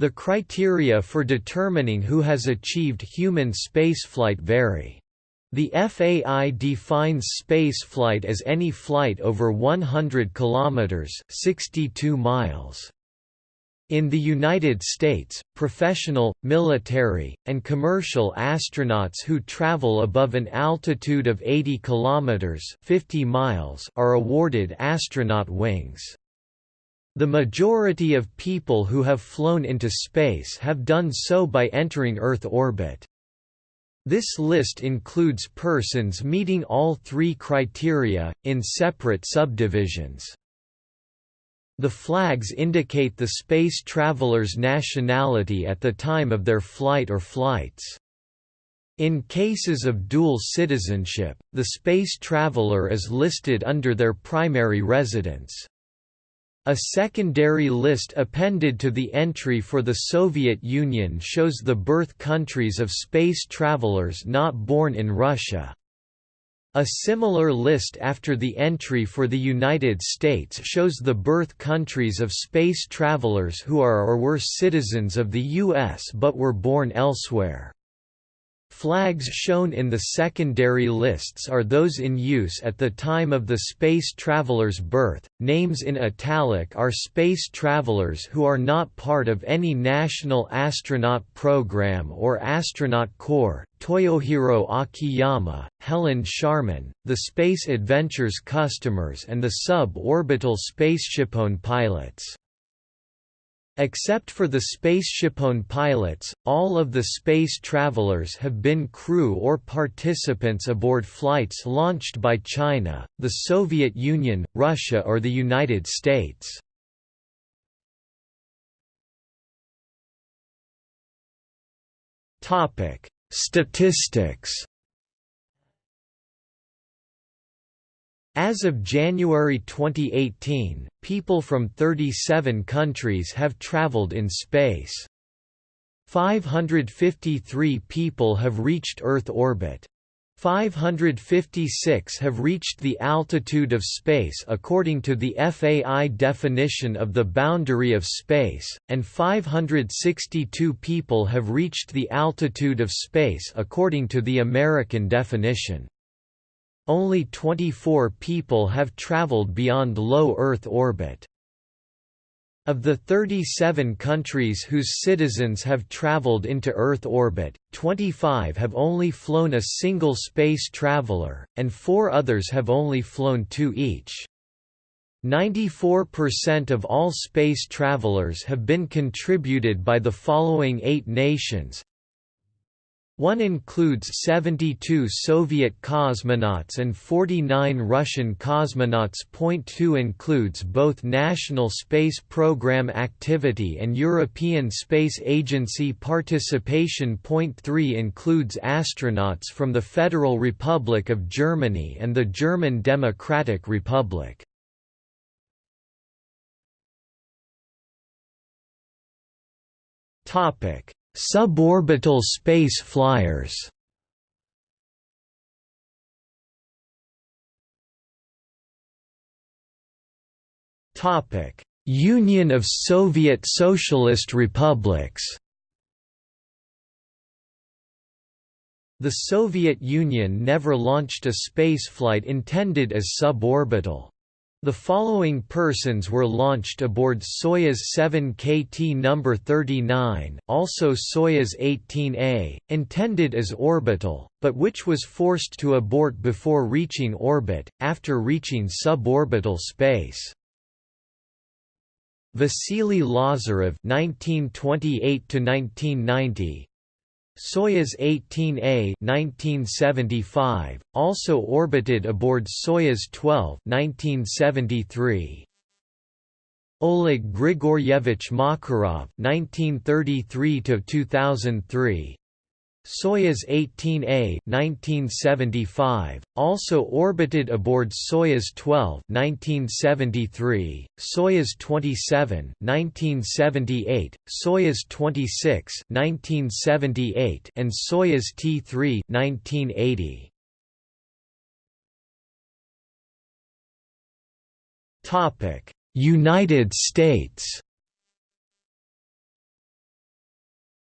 The criteria for determining who has achieved human spaceflight vary. The FAI defines spaceflight as any flight over 100 kilometers (62 miles). In the United States, professional, military, and commercial astronauts who travel above an altitude of 80 kilometers (50 miles) are awarded astronaut wings. The majority of people who have flown into space have done so by entering Earth orbit. This list includes persons meeting all three criteria, in separate subdivisions. The flags indicate the space traveler's nationality at the time of their flight or flights. In cases of dual citizenship, the space traveler is listed under their primary residence. A secondary list appended to the entry for the Soviet Union shows the birth countries of space travelers not born in Russia. A similar list after the entry for the United States shows the birth countries of space travelers who are or were citizens of the U.S. but were born elsewhere. Flags shown in the secondary lists are those in use at the time of the space traveler's birth. Names in italic are space travelers who are not part of any national astronaut program or astronaut corps. Toyohiro Akiyama, Helen Sharman, the Space Adventures customers and the sub-orbital SpaceshipOne pilots. Except for the SpaceshipOne pilots, all of the space travelers have been crew or participants aboard flights launched by China, the Soviet Union, Russia or the United States. Statistics As of January 2018, people from 37 countries have traveled in space. 553 people have reached Earth orbit. 556 have reached the altitude of space according to the FAI definition of the boundary of space, and 562 people have reached the altitude of space according to the American definition. Only 24 people have traveled beyond low Earth orbit. Of the 37 countries whose citizens have traveled into Earth orbit, 25 have only flown a single space traveler, and four others have only flown two each. 94% of all space travelers have been contributed by the following eight nations one includes 72 Soviet cosmonauts and 49 Russian cosmonauts. Point 2 includes both National Space Program activity and European Space Agency participation. Point 3 includes astronauts from the Federal Republic of Germany and the German Democratic Republic. Topic Suborbital space flyers Union of Soviet Socialist Republics The Soviet Union never launched a spaceflight intended as suborbital. The following persons were launched aboard Soyuz 7 KT No. 39, also Soyuz 18A, intended as orbital, but which was forced to abort before reaching orbit, after reaching suborbital space. Vasily Lazarev 1928 1990 Soyuz 18A 1975, also orbited aboard Soyuz 12 1973. Oleg Grigoryevich Makarov 1933 2003 Soyuz 18A 1975, also orbited aboard Soyuz 12 1973, Soyuz 27 1978, Soyuz 26 1978 and Soyuz T3 1980. Topic: United States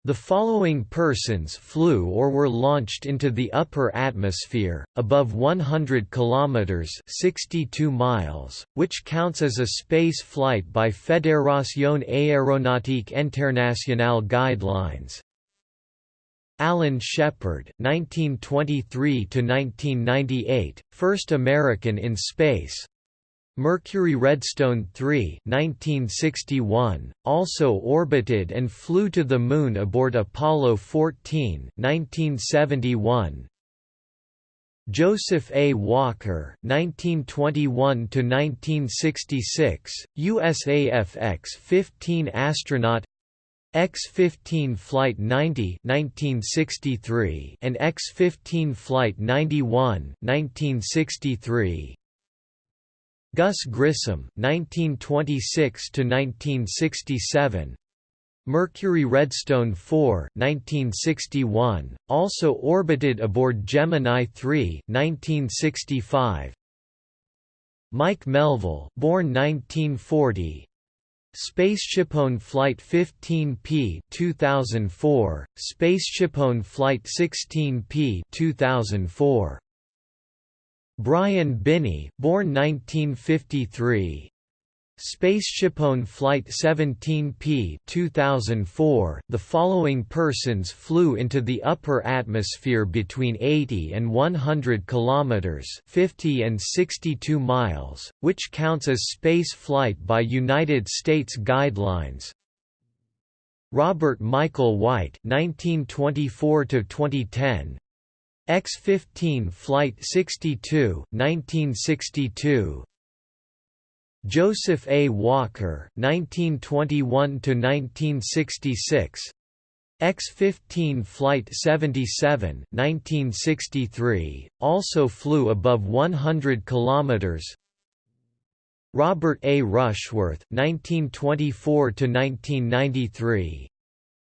The following persons flew or were launched into the upper atmosphere, above 100 kilometers (62 miles), which counts as a space flight by Fédération Aéronautique Internationale guidelines. Alan Shepard, (1923–1998), first American in space. Mercury Redstone 3 1961, also orbited and flew to the Moon aboard Apollo 14 1971. Joseph A. Walker, 1921–1966, USAF X-15 astronaut X-15 Flight 90 1963 and X-15 Flight 91 1963 Gus Grissom, 1926 to 1967. Mercury Redstone 4, 1961, also orbited aboard Gemini 3, 1965. Mike Melvill, born 1940. Spaceshipone Flight 15P 2004, Spaceshipone Flight 16P 2004. Brian Binnie, born 1953. Spaceshipone Flight 17P 2004, the following persons flew into the upper atmosphere between 80 and 100 kilometers, 50 and 62 miles, which counts as space flight by United States guidelines. Robert Michael White, 1924 to 2010, X-15 Flight 62, 1962 Joseph A. Walker 1921–1966 X-15 Flight 77 1963, also flew above 100 kilometers. Robert A. Rushworth 1924–1993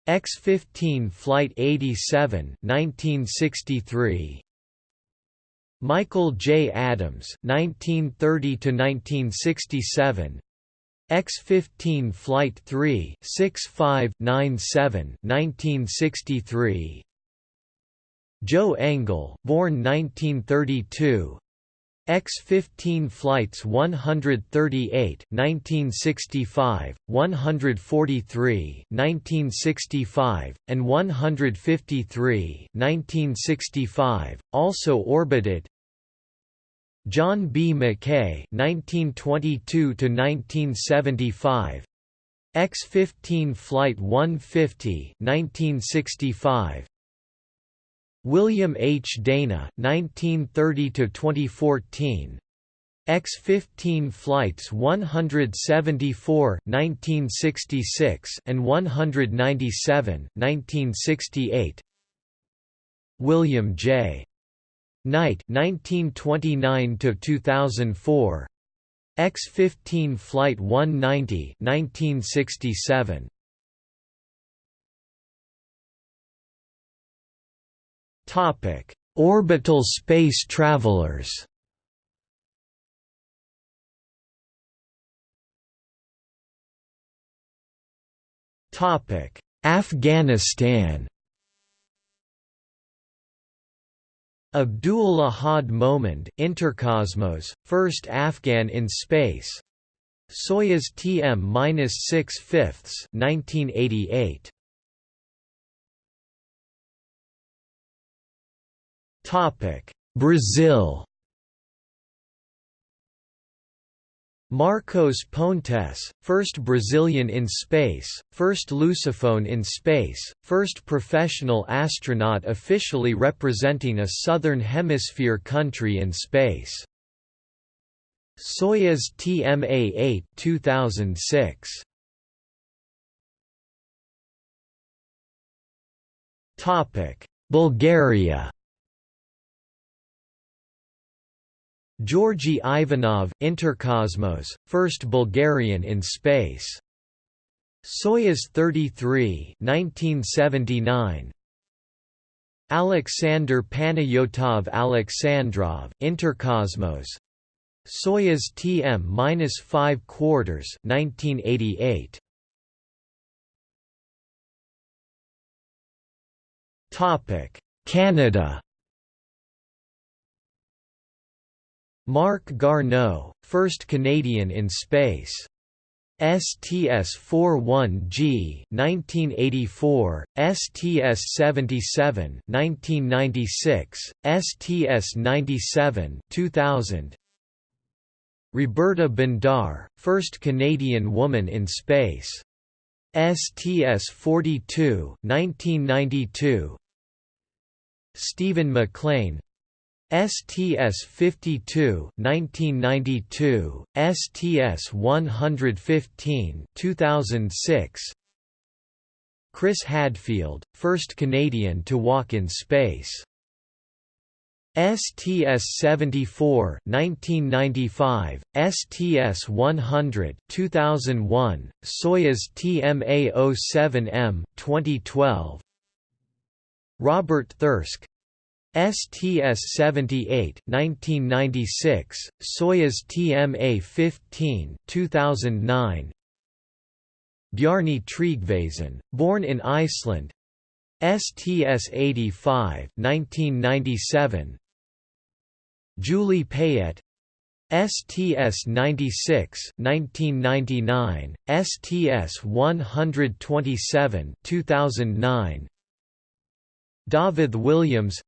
X-15 Flight 87 1963 Michael J. Adams 1930 to 1967 X-15 Flight 3 6597 1963 Joe Engle born 1932 X-15 flights 138 1965, 143 1965, and 153 1965, also orbited John B. McKay 1922–1975 X-15 Flight 150 1965, William H. Dana 1930 2014 X-15 flights 174 1966 and 197 1968 William J. Knight 1929 2004 X-15 flight 190 1967 Topic: Orbital space travelers. Topic: Afghanistan. Abdul Ahad Momand Intercosmos, first Afghan in space. Soyuz TM-6 fifths 1988. Brazil Marcos Pontes, first Brazilian in space, first Lusophone in space, first professional astronaut officially representing a Southern Hemisphere country in space. Soyuz TMA-8 2006. Bulgaria Georgy Ivanov Intercosmos, first Bulgarian in space. Soyuz 33 1979. Alexander Panayotov Alexandrov Intercosmos. Soyuz TM-5 quarters 1988. Topic Canada Marc Garneau, first Canadian in space. STS-41G 1984, STS-77 1996, STS-97 2000. Roberta Bondar, first Canadian woman in space. STS-42 1992. Steven MacLean, STS-52 1992, STS-115 2006 Chris Hadfield, first Canadian to walk in space. STS-74 1995, STS-100 2001, Soyuz TMA-07M 2012 Robert Thirsk, STS-78 1996, Soyuz TMA-15 2009 Bjarni Tryggvason, born in Iceland. STS-85 1997 Julie Payette STS-96 1999, STS-127 2009 David Williams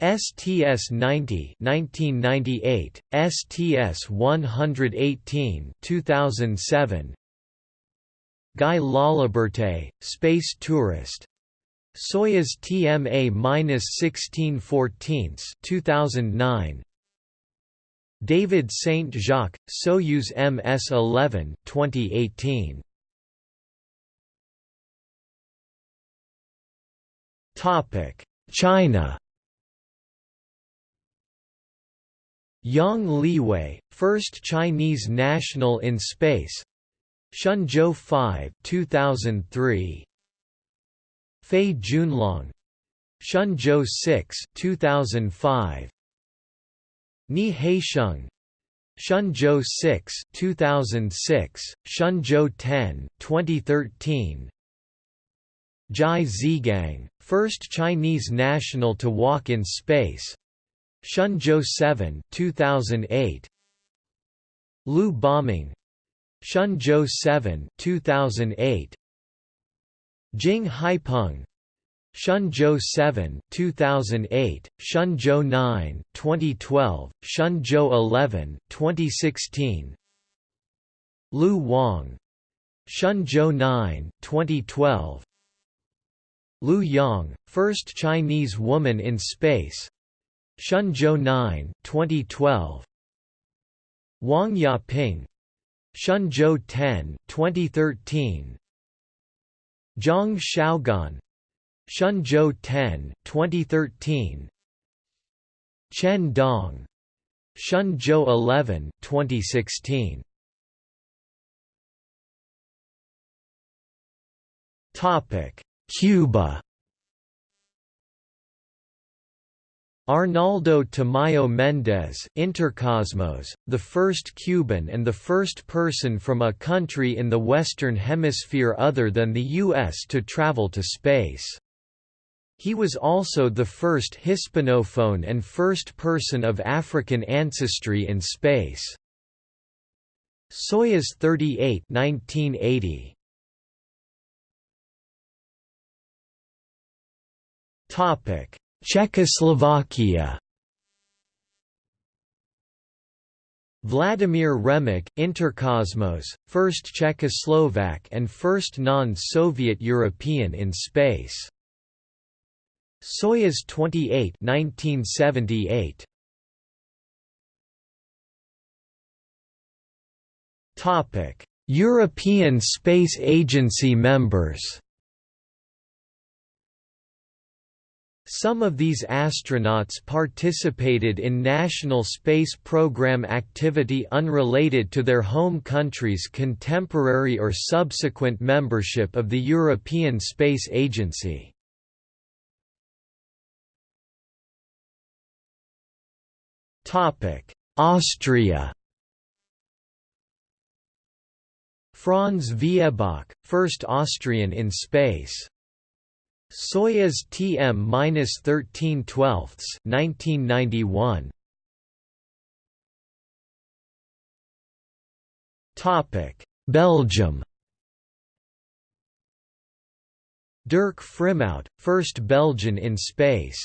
STS-90 1998, STS-118 2007 Guy Laliberte, space tourist. Soyuz TMA-1614 2009 David Saint Jacques, Soyuz MS-11 2018 Topic China Yang Liwei, first Chinese national in space. Shenzhou 5, 2003. Fei Junlong. Shenzhou 6, 2005. Nie Haisheng. Shenzhou 6, 2006, Shenzhou 10, 2013. Zhai Zhigang, first Chinese national to walk in space. Shenzhou 7 2008 Liu Boming. Shenzhou 7 2008 Jing Haipeng. Shenzhou 7 2008 Shenzhou 9 2012 Shenzhou 11 2016 Liu Wang. Shenzhou 9 2012 Liu Yang first Chinese woman in space Shenzhou 9 2012 Wang Yaping. Shenzhou 10 2013 Zhang Xiaoguang Shenzhou 10 2013 Chen Dong. Shenzhou 11 2016 Topic. Cuba Arnaldo Tamayo Mendez Intercosmos, the first Cuban and the first person from a country in the Western Hemisphere other than the U.S. to travel to space. He was also the first Hispanophone and first person of African ancestry in space. Soyuz 38 1980. Topic Czechoslovakia Vladimir Remek, Intercosmos, first Czechoslovak and first non-Soviet European in space. Soyuz 28 1978. European Space Agency members Some of these astronauts participated in National Space Program activity unrelated to their home country's contemporary or subsequent membership of the European Space Agency. Austria Franz Viehböck, first Austrian in space Soyuz TM-13 12ths 1991 Topic. Belgium. Dirk Frimout, first Belgian in space.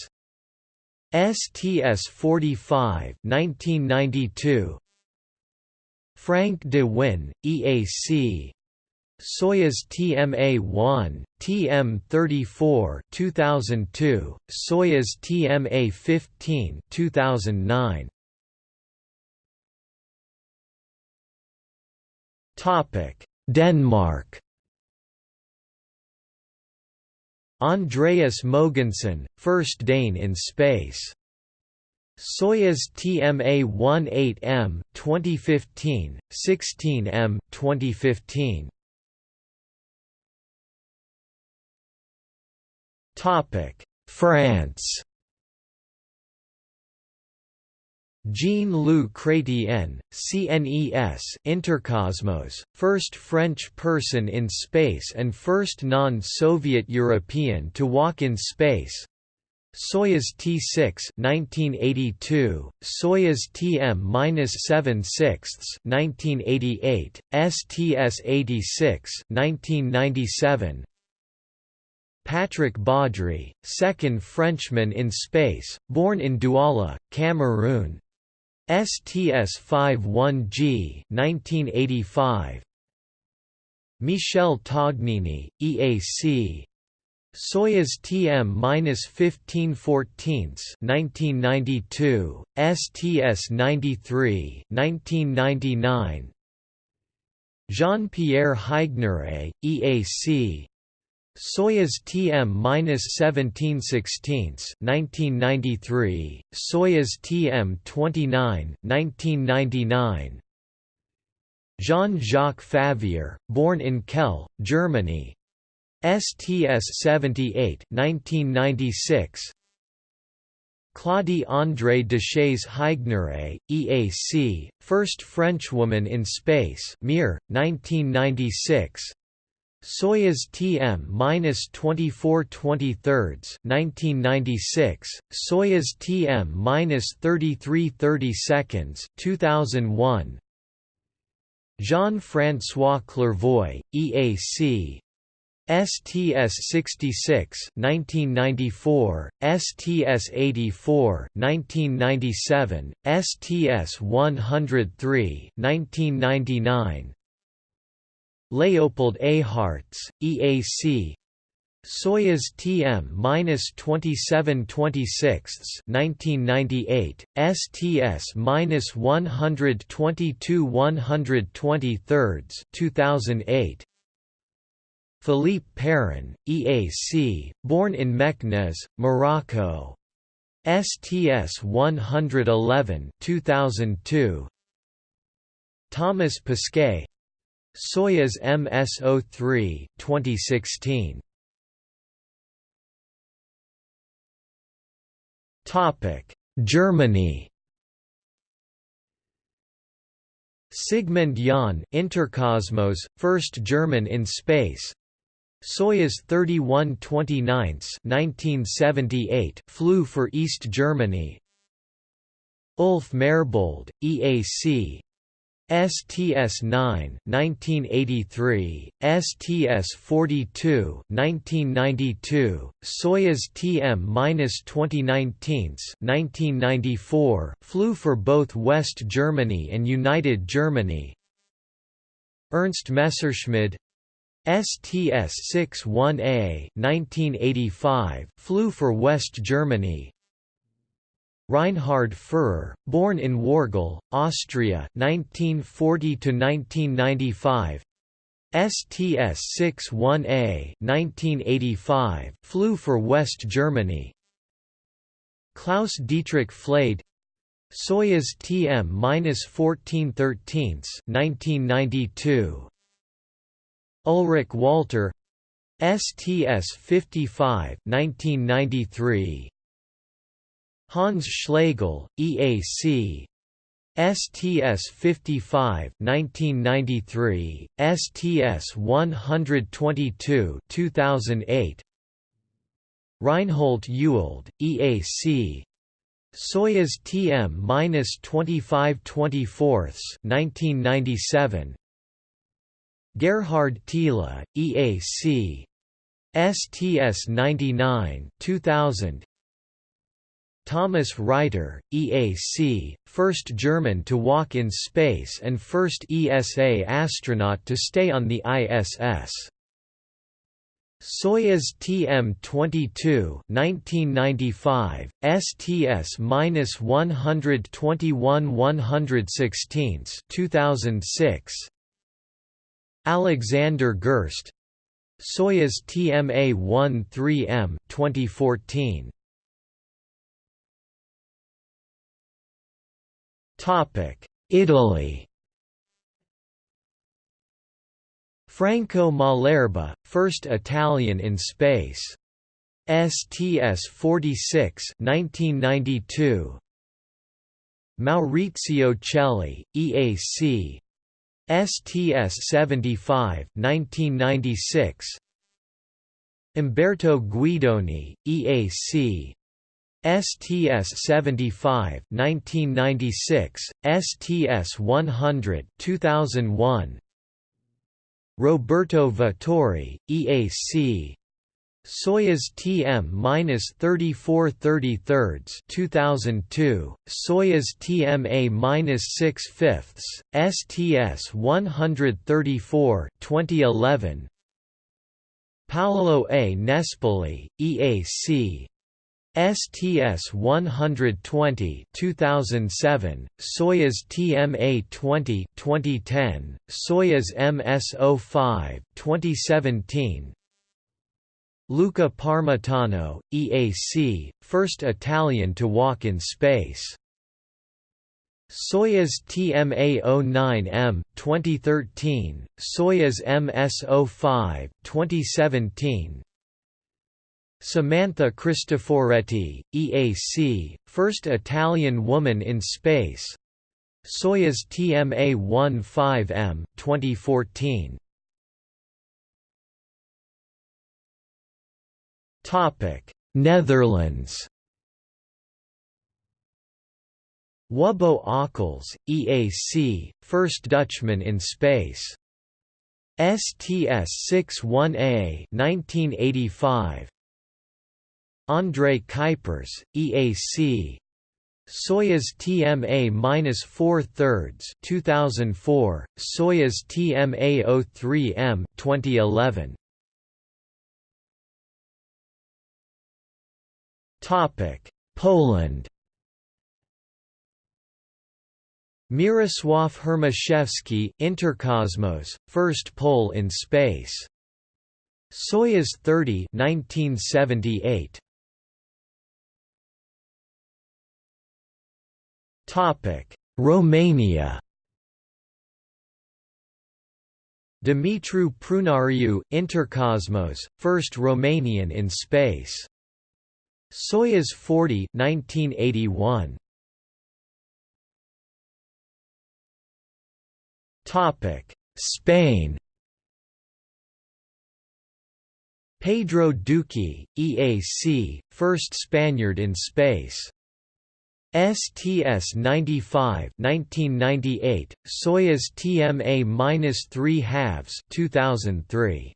STS-45 1992 Frank de Winne, EAC Soyuz TMA-1, TM-34 2002, Soyuz TMA-15 2009. Topic: Denmark. Andreas Mogensen, first Dane in space. Soyuz TMA-18M 2015, 16M 2015. France. Jean-Loup Chrétien, CNES Intercosmos, first French person in space and first non-Soviet European to walk in space. Soyuz T6 1982, Soyuz TM-7 sixths 1988, STS-86 1997, Patrick Baudry, second Frenchman in space, born in Douala, Cameroon. STS-51G 1985. Michel Tognini, EAC. Soyuz TM-15 14 1992, STS-93 1999. Jean-Pierre Haigneré, EAC Soyuz TM-1716 1993, Soyuz TM-29 1999. Jean-Jacques Favier, born in Kehl, Germany. STS-78 1996. Claudie André Deshays Haigneré, EAC, first Frenchwoman in space Mir, 1996 Soyuz TM-24 23 1996, Soyuz TM-33 30 seconds 2001. Jean-François Clervoy, EAC, STS-66 1994, STS-84 1997, STS-103 1999 Léopold Eyharts, EAC Soyuz TM-27 26 1998, STS-122 123 2008 Philippe Perrin, EAC, born in Meknes, Morocco. STS-111 2002 Thomas Pesquet Soyuz MS-03 2016. Topic: Germany. Sigmund Jähn, Interkosmos, first German in space. Soyuz 31 29 1978 flew for East Germany. Ulf Merbold, EAC, STS-9 1983, STS-42 1992, Soyuz TM-2019 1994 flew for both West Germany and United Germany. Ernst Messerschmidt STS-61A 1985 flew for West Germany. Reinhard Furrer, born in Wörgl, Austria 1940 1995. STS-61A 1985 flew for West Germany. Klaus Dietrich Flade Soyuz TM-14 13 1992 Ulrich Walter STS-55 1993 Hans Schlegel, EAC STS 55 1993 STS 122 2008 Reinhold Ewald, EAC Soyuz TM-2524 1997 Gerhard Thiele, EAC STS-99 2000 Thomas Reiter, EAC, first German to walk in space and first ESA astronaut to stay on the ISS. Soyuz TM-22 1995 STS-121 116 2006 Alexander Gerst. Soyuz TMA-13M 2014 Topic Italy Franco Malerba, first Italian in space. STS-46 1992. Maurizio Cheli, EAC. STS-75 1996. Umberto Guidoni, EAC. STS-75 1996, STS-100 2001. Roberto Vittori, EAC Soyuz TM-3433 2002, Soyuz TMA-6 fifths, STS-134 2011. Paolo A. Nespoli, EAC STS-120 2007, Soyuz TMA-20 2010, Soyuz MS-05 2017. Luca Parmitano, EAC, first Italian to walk in space. Soyuz TMA-09M 2013, Soyuz MS-05 2017. Samantha Cristoforetti, EAC, first Italian woman in space. Soyuz TMA-15M 2014. Topic: Netherlands. Wubbo Ockels, EAC, first Dutchman in space. STS-61A 1985 André Kuipers, EAC Soyuz TMA-4 thirds 2004, Soyuz TMA-03M 2011. Topic: Poland. Mirosław Hermaszewski, Interkosmos, first Pole in space. Soyuz 30 1978. Romania Dumitru Prunariu, Interkosmos, first Romanian in space. Soyuz 40 1981. Topic: Spain Pedro Duque, EAC, first Spaniard in space. STS-95 1998, Soyuz TMA-3 halves 2003.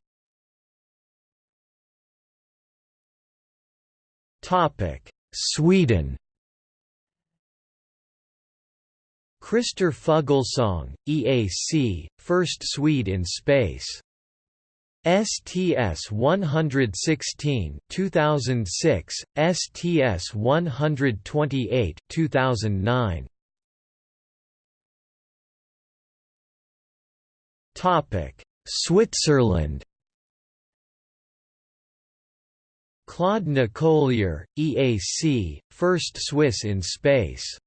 Topic: Sweden. Christer Fuglesang, EAC, first Swede in space. STS 116 2006 STS 128 2009 Topic Switzerland. Claude Nicollier EAC first Swiss in space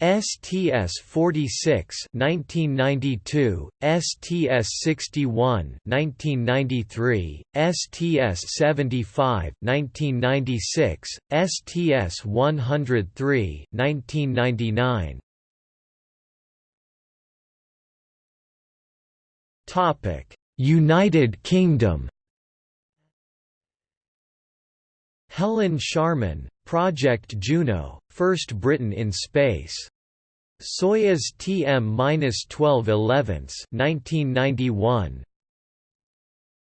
STS 46 1992, STS 61 1993, STS 75 1996, STS 103 1999. Topic: United Kingdom Helen Sharman, Project Juno, first Briton in space. Soyuz TM-1211 1991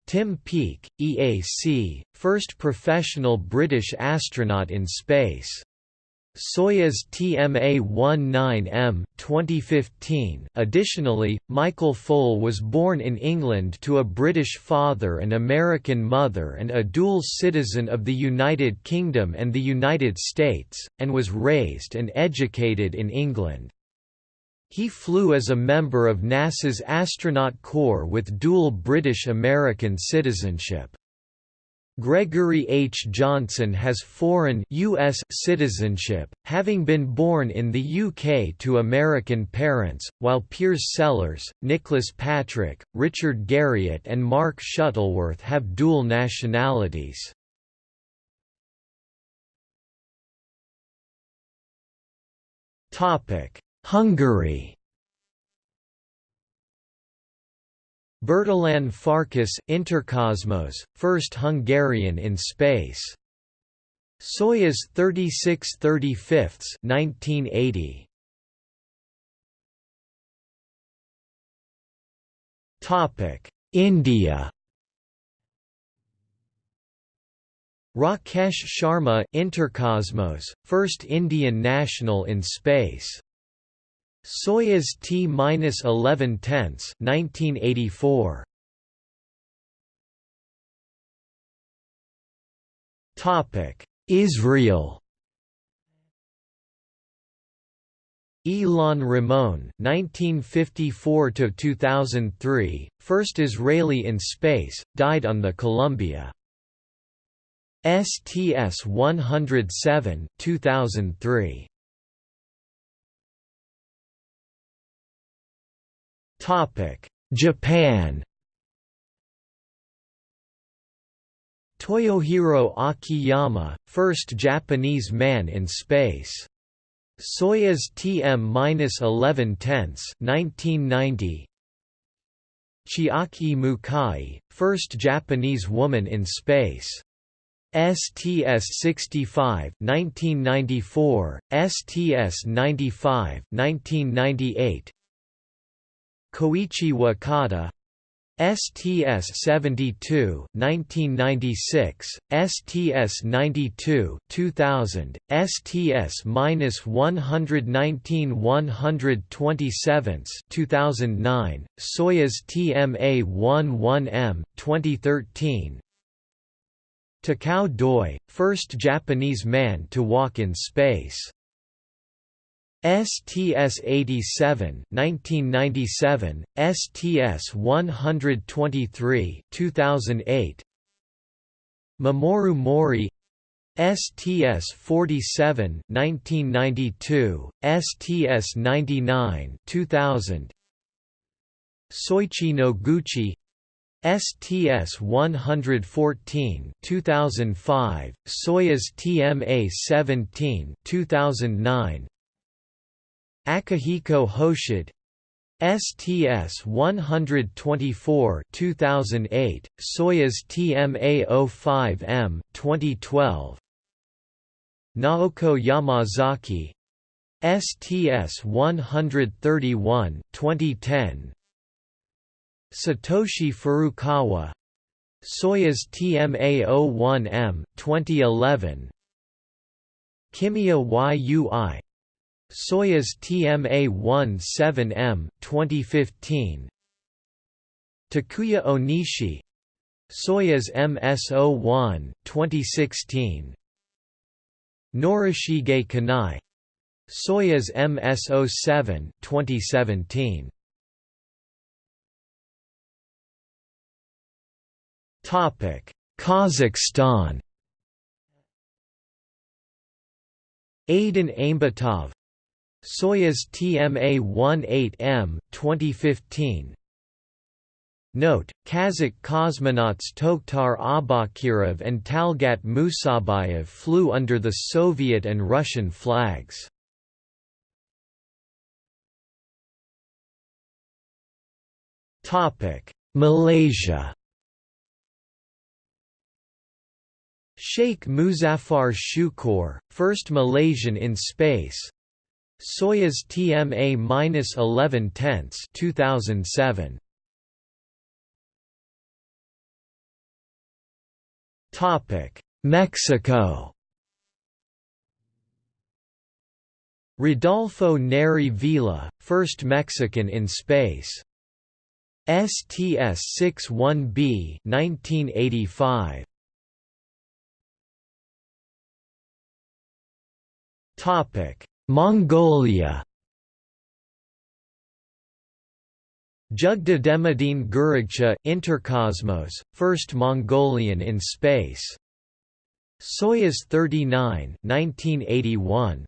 Tim Peake, EAC, first professional British astronaut in space. Soyuz TMA-19M 2015. Additionally, Michael Foale was born in England to a British father and American mother and a dual citizen of the United Kingdom and the United States, and was raised and educated in England. He flew as a member of NASA's astronaut corps with dual British-American citizenship. Gregory H. Johnson has foreign US citizenship, having been born in the UK to American parents, while Piers Sellers, Nicholas Patrick, Richard Garriott and Mark Shuttleworth have dual nationalities. Hungary Bertalan Farkas Interkosmos, first Hungarian in space. Soyuz 36 35 1980. Topic: India. Rakesh Sharma Interkosmos, first Indian national in space. Soyuz T-11 tenths 1984 Topic Israel. Ilan Ramon 1954 to 2003 first Israeli in space died on the Columbia. STS-107 2003 Japan Toyohiro Akiyama, first Japanese man in space. Soyuz TM-11 tenths 1990. Chiaki Mukai, first Japanese woman in space. STS-65 1994, STS-95 1998 Koichi Wakata STS-72 1996, STS-92 2000, STS-119-127 2009, Soyuz TMA-11M 2013. Takao Doi, first Japanese man to walk in space. STS-87 1997, STS-123 2008 Mamoru Mohri STS-47 1992, STS-99 2000 Soichi Noguchi STS-114 2005, Soyuz TMA-17 2009 Akihiko Hoshide STS 124 2008 Soyuz TMA-05M 2012 Naoko Yamazaki STS 131 2010 Satoshi Furukawa Soyuz TMA-01M 2011 Kimiya Yui Soyuz TMA-17M 2015 Takuya Onishi. Soyuz MS-01 2016 Norishige Kanai. Soyuz MS-07 2017 Topic Kazakhstan. Aidyn Aimbetov Soyuz TMA-18M 2015 Note, Kazakh cosmonauts Toktar Aubakirov and Talgat Musabayev flew under the Soviet and Russian flags. Malaysia Sheikh Muzaffar Shukor, first Malaysian in space. Soyuz TMA-11 tenths 2007. Topic: Mexico. Rodolfo Neri Vela, first Mexican in space. STS-61B 1985. Topic: Mongolia. Jügderdemidiin Gürragchaa, Intercosmos, first Mongolian in space. Soyuz 39 1981.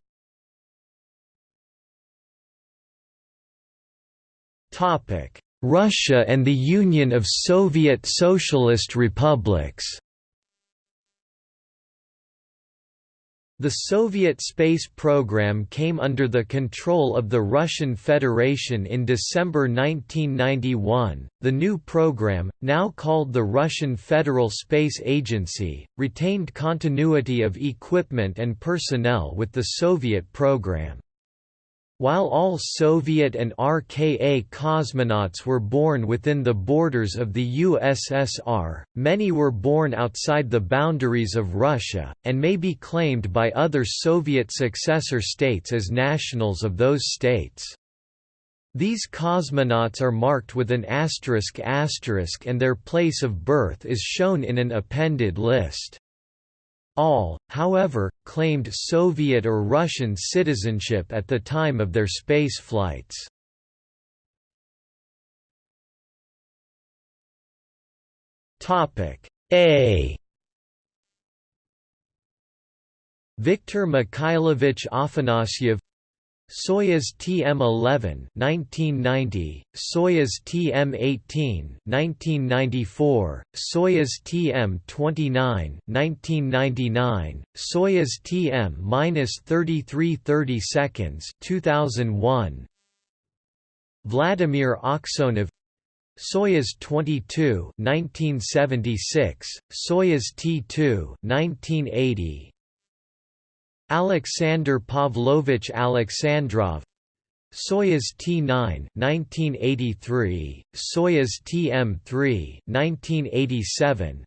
Topic: Russia and the Union of Soviet Socialist Republics. The Soviet space program came under the control of the Russian Federation in December 1991. The new program, now called the Russian Federal Space Agency, retained continuity of equipment and personnel with the Soviet program. While all Soviet and RKA cosmonauts were born within the borders of the USSR, many were born outside the boundaries of Russia, and may be claimed by other Soviet successor states as nationals of those states. These cosmonauts are marked with an asterisk asterisk and their place of birth is shown in an appended list. All, however, claimed Soviet or Russian citizenship at the time of their space flights. A Viktor Mikhailovich Afanasyev Soyuz TM-11 1990, Soyuz TM-18 1994, Soyuz TM-29 1999, Soyuz TM-3330 seconds 2001. Vladimir Aksyonov Soyuz 22 1976, Soyuz T2 1980, Alexander Pavlovich Alexandrov. Soyuz T9 1983 Soyuz TM3 1987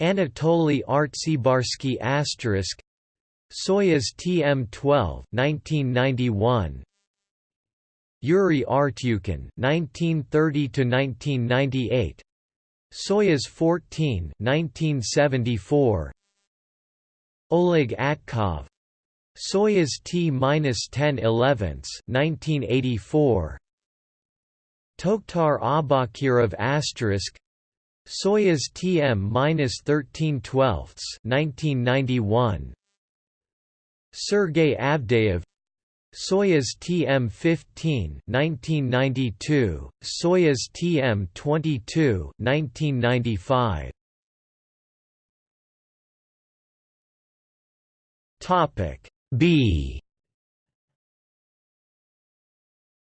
Anatoly Artsebarsky asterisk. Soyuz TM12 1991 Yuri Artyukhin 1930 to 1998 Soyuz 14 1974 Oleg Atkov. Soyuz T-10 11 1984 Toktar Aubakirov asterisk. Soyuz TM-13 12 1991 Sergei Avdeyev. Soyuz TM-15 1992 Soyuz TM-22 1995 Topic B.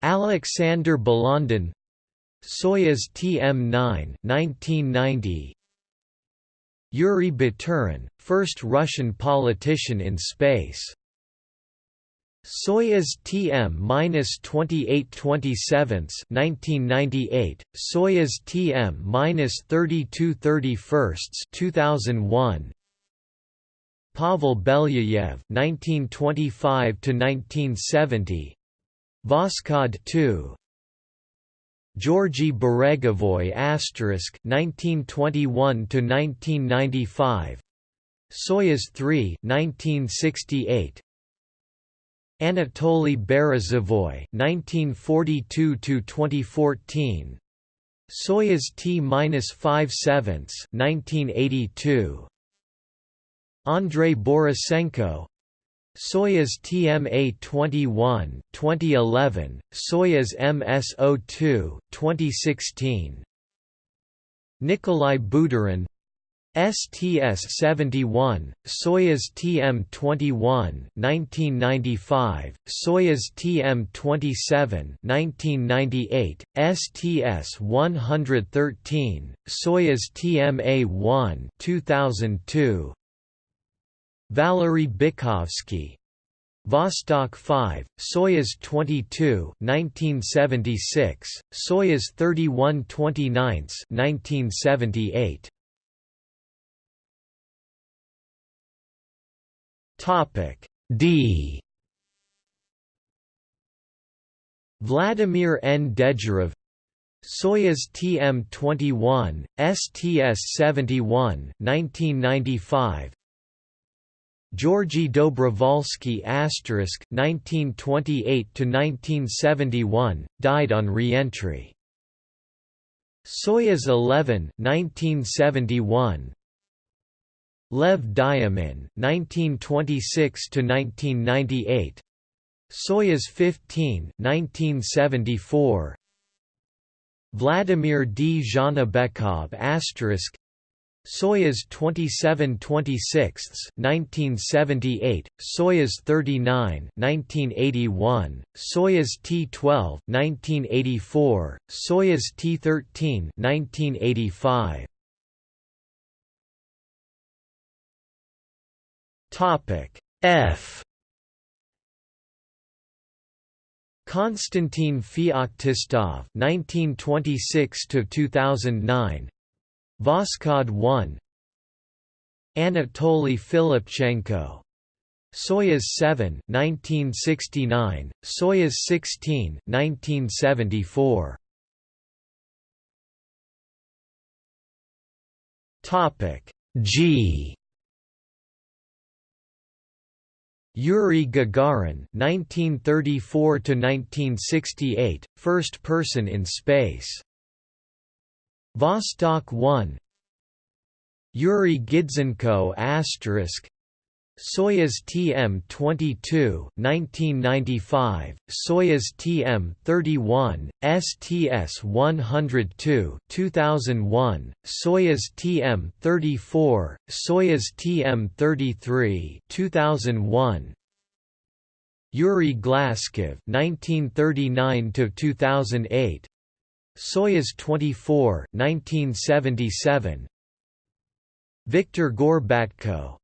Alexander Balandin Soyuz TM-9 1990 Yuri Baturin, first Russian politician in space. Soyuz TM-2827 1998, Soyuz TM-3231 2001, Pavel Belyayev (1925–1970), Voskhod 2. Georgy Beregovoy asterisk 1921–1995, Soyuz 3 1968. Anatoly Berezovoy 1942–2014, Soyuz T-5 7 1982. Andrei Borisenko Soyuz TMA-21, 2011, Soyuz MS-02, 2016 Nikolai Budarin STS-71, Soyuz TM-21 1995, Soyuz TM-27 1998, STS-113, Soyuz TMA-1 2002, Valery Bykovsky, Vostok 5, Soyuz 22 1976, Soyuz 31 29 1978. Topic D Vladimir N. Dezhurov Soyuz TM-21, STS-71 1995 Georgy Dobrovolsky asterisk 1928 to 1971 died on re-entry. Soyuz 11 1971 Lev Dyomin 1926 to 1998 Soyuz 15 1974 Vladimir Dzhanibekov asterisk Soyuz 27 26 1978, Soyuz 39 1981, Soyuz T-12 1984, Soyuz T-13 1985. Topic F Konstantin Feoktistov 1926 to 2009 Voskhod 1 Anatoly Filipchenko. Soyuz 7 1969 Soyuz 16 1974 Topic G. Yuri Gagarin 1934 to 1968 first person in space Vostok 1 Yuri Gidzenko asterisk. Soyuz TM-22 1995, Soyuz TM-31, STS-102 2001, Soyuz TM-34, Soyuz TM-33 2001, Yuri Glazkov 1939 to 2008 Soyuz 24 1977 Viktor Gorbatko.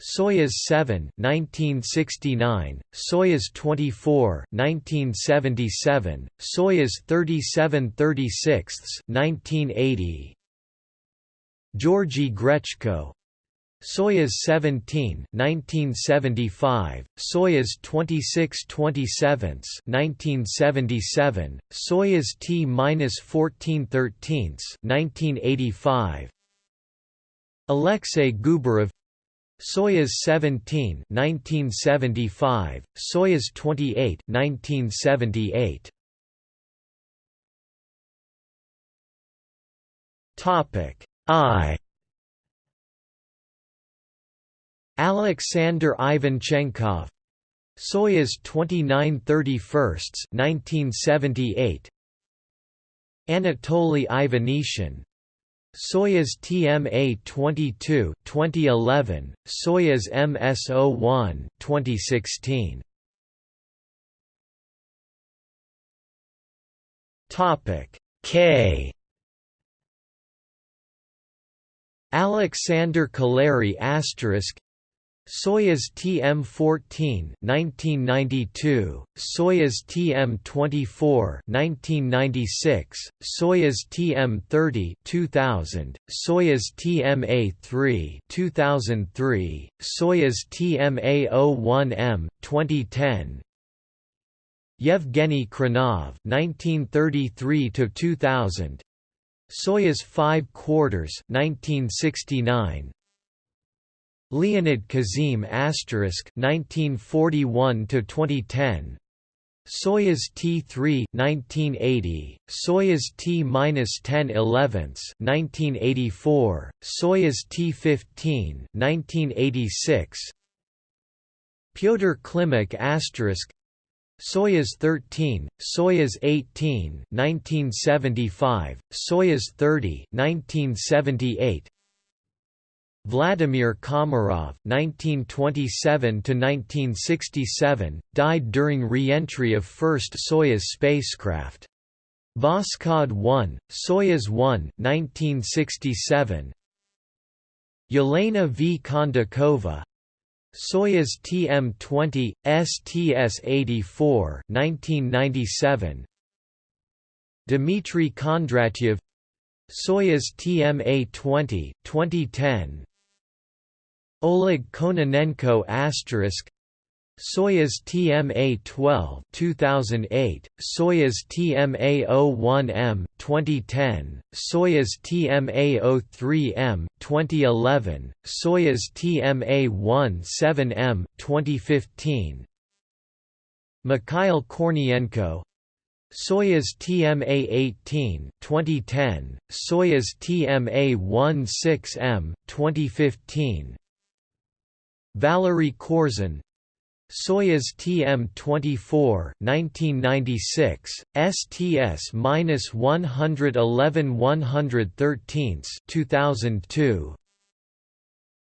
Soyuz 7 1969 Soyuz 24 1977 Soyuz 37 36 1980 Georgy Grechko Soyuz 17 1975, Soyuz 26 27 1977, Soyuz T-14 13 1985 Alexei Gubarov. Soyuz 17 1975, Soyuz 28 1978 Topic I Alexander Ivanchenkov Soyuz 29 31 1978 Anatoly Ivanishin. Soyuz TMA-22 2011 Soyuz MS-01 2016 Topic K. Alexander Kaleri asterisk Soyuz TM-14 1992, Soyuz TM-24 1996, Soyuz TM-30 2000, Soyuz TMA-3 2003, Soyuz TMA-01M 2010, Yevgeny Khrunov 1933 to 2000 Soyuz 5 quarters 1969 Leonid Kizim asterisk 1941 to 2010 Soyuz T3 1980 Soyuz T-10 11 1984 Soyuz T15 1986 Pyotr Klimuk asterisk Soyuz 13, Soyuz 18 1975, Soyuz 30 1978 Vladimir Komarov (1927–1967) died during re-entry of first Soyuz spacecraft. Voskhod 1, Soyuz 1 1967. Yelena V. Kondakova Soyuz TM-20, STS-84 1997. Dmitry Kondratyev Soyuz TMA-20, 2010 Oleg Kononenko asterisk Soyuz TMA-12 2008, Soyuz TMA-01M 2010, Soyuz TMA-03M 2011, Soyuz TMA-17M 2015. Mikhail Kornienko Soyuz TMA-18 2010, Soyuz TMA-16M 2015. Valery Korzun Soyuz TM-24 1996, STS-111 2002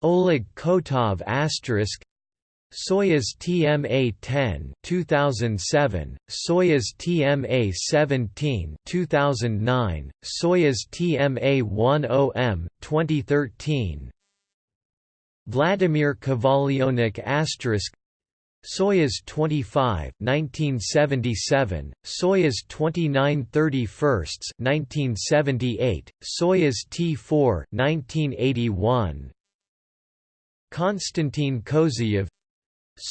Oleg Kotov asterisk. Soyuz TMA-10 2007, Soyuz TMA-17 2009, Soyuz TMA-10M 2013 Vladimir Kovalyonok asterisk Soyuz 25 1977, Soyuz 29 31 1978, Soyuz T4 1981 Konstantin Kozeyev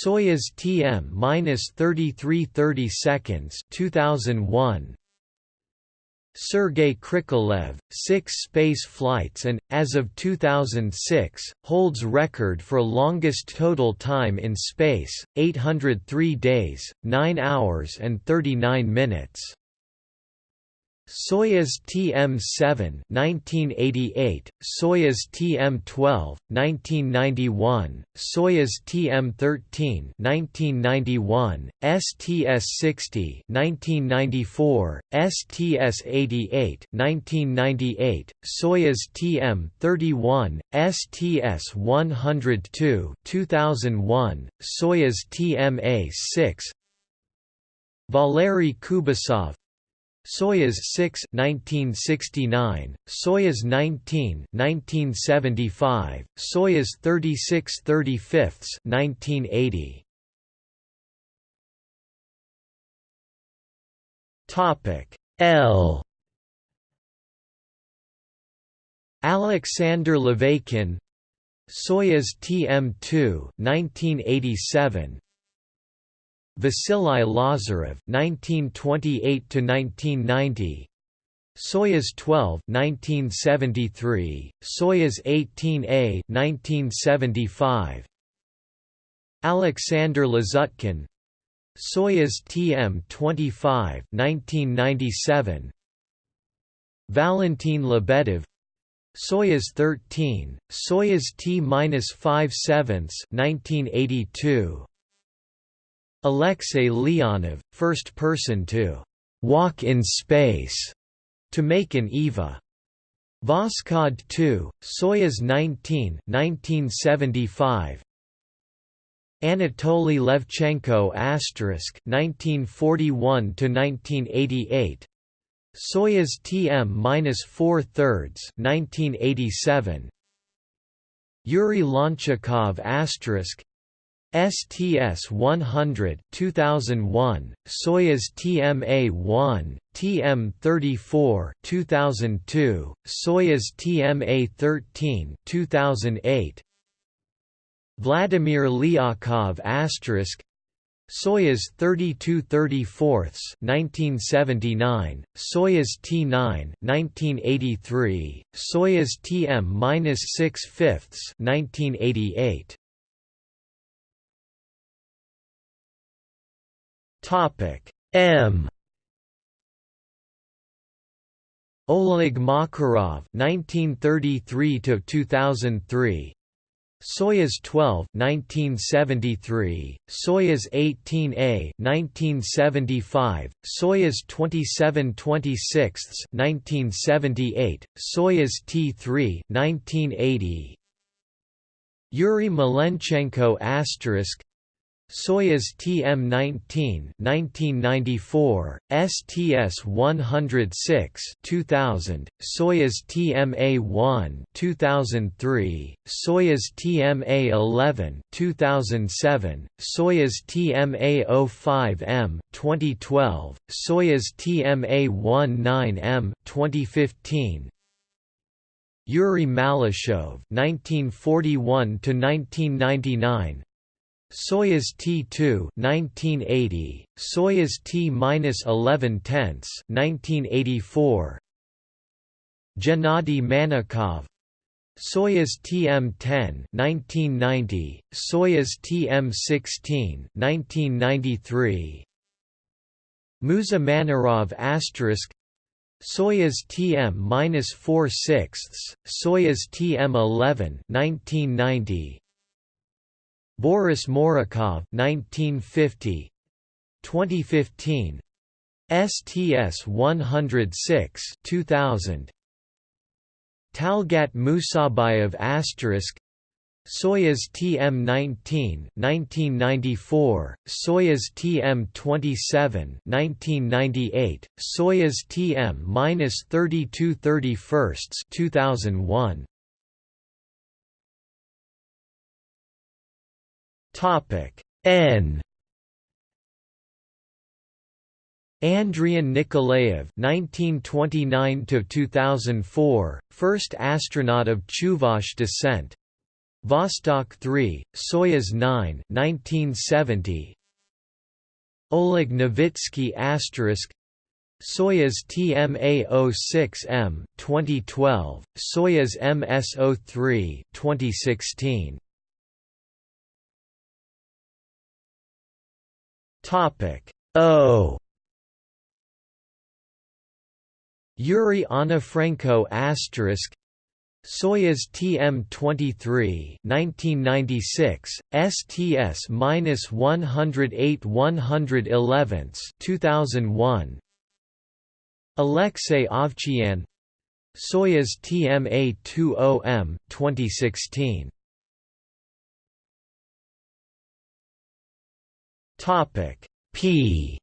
Soyuz TM-33 seconds 2001 Sergei Krikalev, six space flights and, as of 2006, holds record for longest total time in space, 803 days, 9 hours and 39 minutes. Soyuz TM-7 1988, Soyuz TM-12 1991, Soyuz TM-13 1991, STS-60 1994, STS-88 1998, Soyuz TM-31, STS-102 2001, Soyuz TMA-6 Valery Kubasov Soyuz 6 1969, Soyuz 19 1975, Soyuz 36 35 1980. Topic L Alexander Laveykin Soyuz TM2 1987 Vasily Lazarev (1928–1990), Soyuz 12 1973, Soyuz 18A 1975, Alexander Lazutkin, Soyuz TM-25 1997, Valentin Lebedev, Soyuz 13, Soyuz T-5 7 1982. Alexei Leonov, first person to «walk in space» to make an EVA. Voskhod 2, Soyuz 19 1975. Anatoly Levchenko asterisk 1941 to 1988 Soyuz TM-4 thirds 1987 Yuri Lonchakov asterisk STS-100 2001, Soyuz TMA-1, TM-34 2002, Soyuz TMA-13 2008, Vladimir Lyakhov asterisk Soyuz 32 34 1979, Soyuz T9 1983, Soyuz TM-6 fifths 1988. Topic M. Oleg Makarov 1933 to 2003 Soyuz 12 1973 Soyuz 18A 1975 Soyuz 27 26 1978 Soyuz T3 1980 Yuri Malenchenko asterisk Soyuz TM-19 1994, STS-106 2000, Soyuz TMA-1 2003, Soyuz TMA-11 2007, Soyuz TMA-05M 2012, Soyuz TMA-19M 2015, Yuri Malyshev 1941 to 1999 Soyuz T2 1980 Soyuz T-11 tenths 1984 Gennady Manakov. Soyuz TM-10 1990 Soyuz TM-16 1993 Musa Manarov asterisk. Soyuz TM-4 sixths, Soyuz TM-11 1990 Boris Morukov 1950 2015 STS 106 2000 Talgat Musabayev asterisk. Soyuz TM-19 1994, Soyuz TM-27 1998, Soyuz TM-32 31 2001. Topic N Andrian Nikolaev (1929–2004), first astronaut of Chuvash descent. Vostok 3, Soyuz 9, 1970. Oleg Novitsky asterisk Soyuz TMA-06M 2012, Soyuz MS-03 2016. Topic. O. Yuri Onufrenko asterisk Soyuz TM-23 1996 STS-108 111 2001 Alexei Ovchinin Soyuz TMA-20M 2016 Topic P.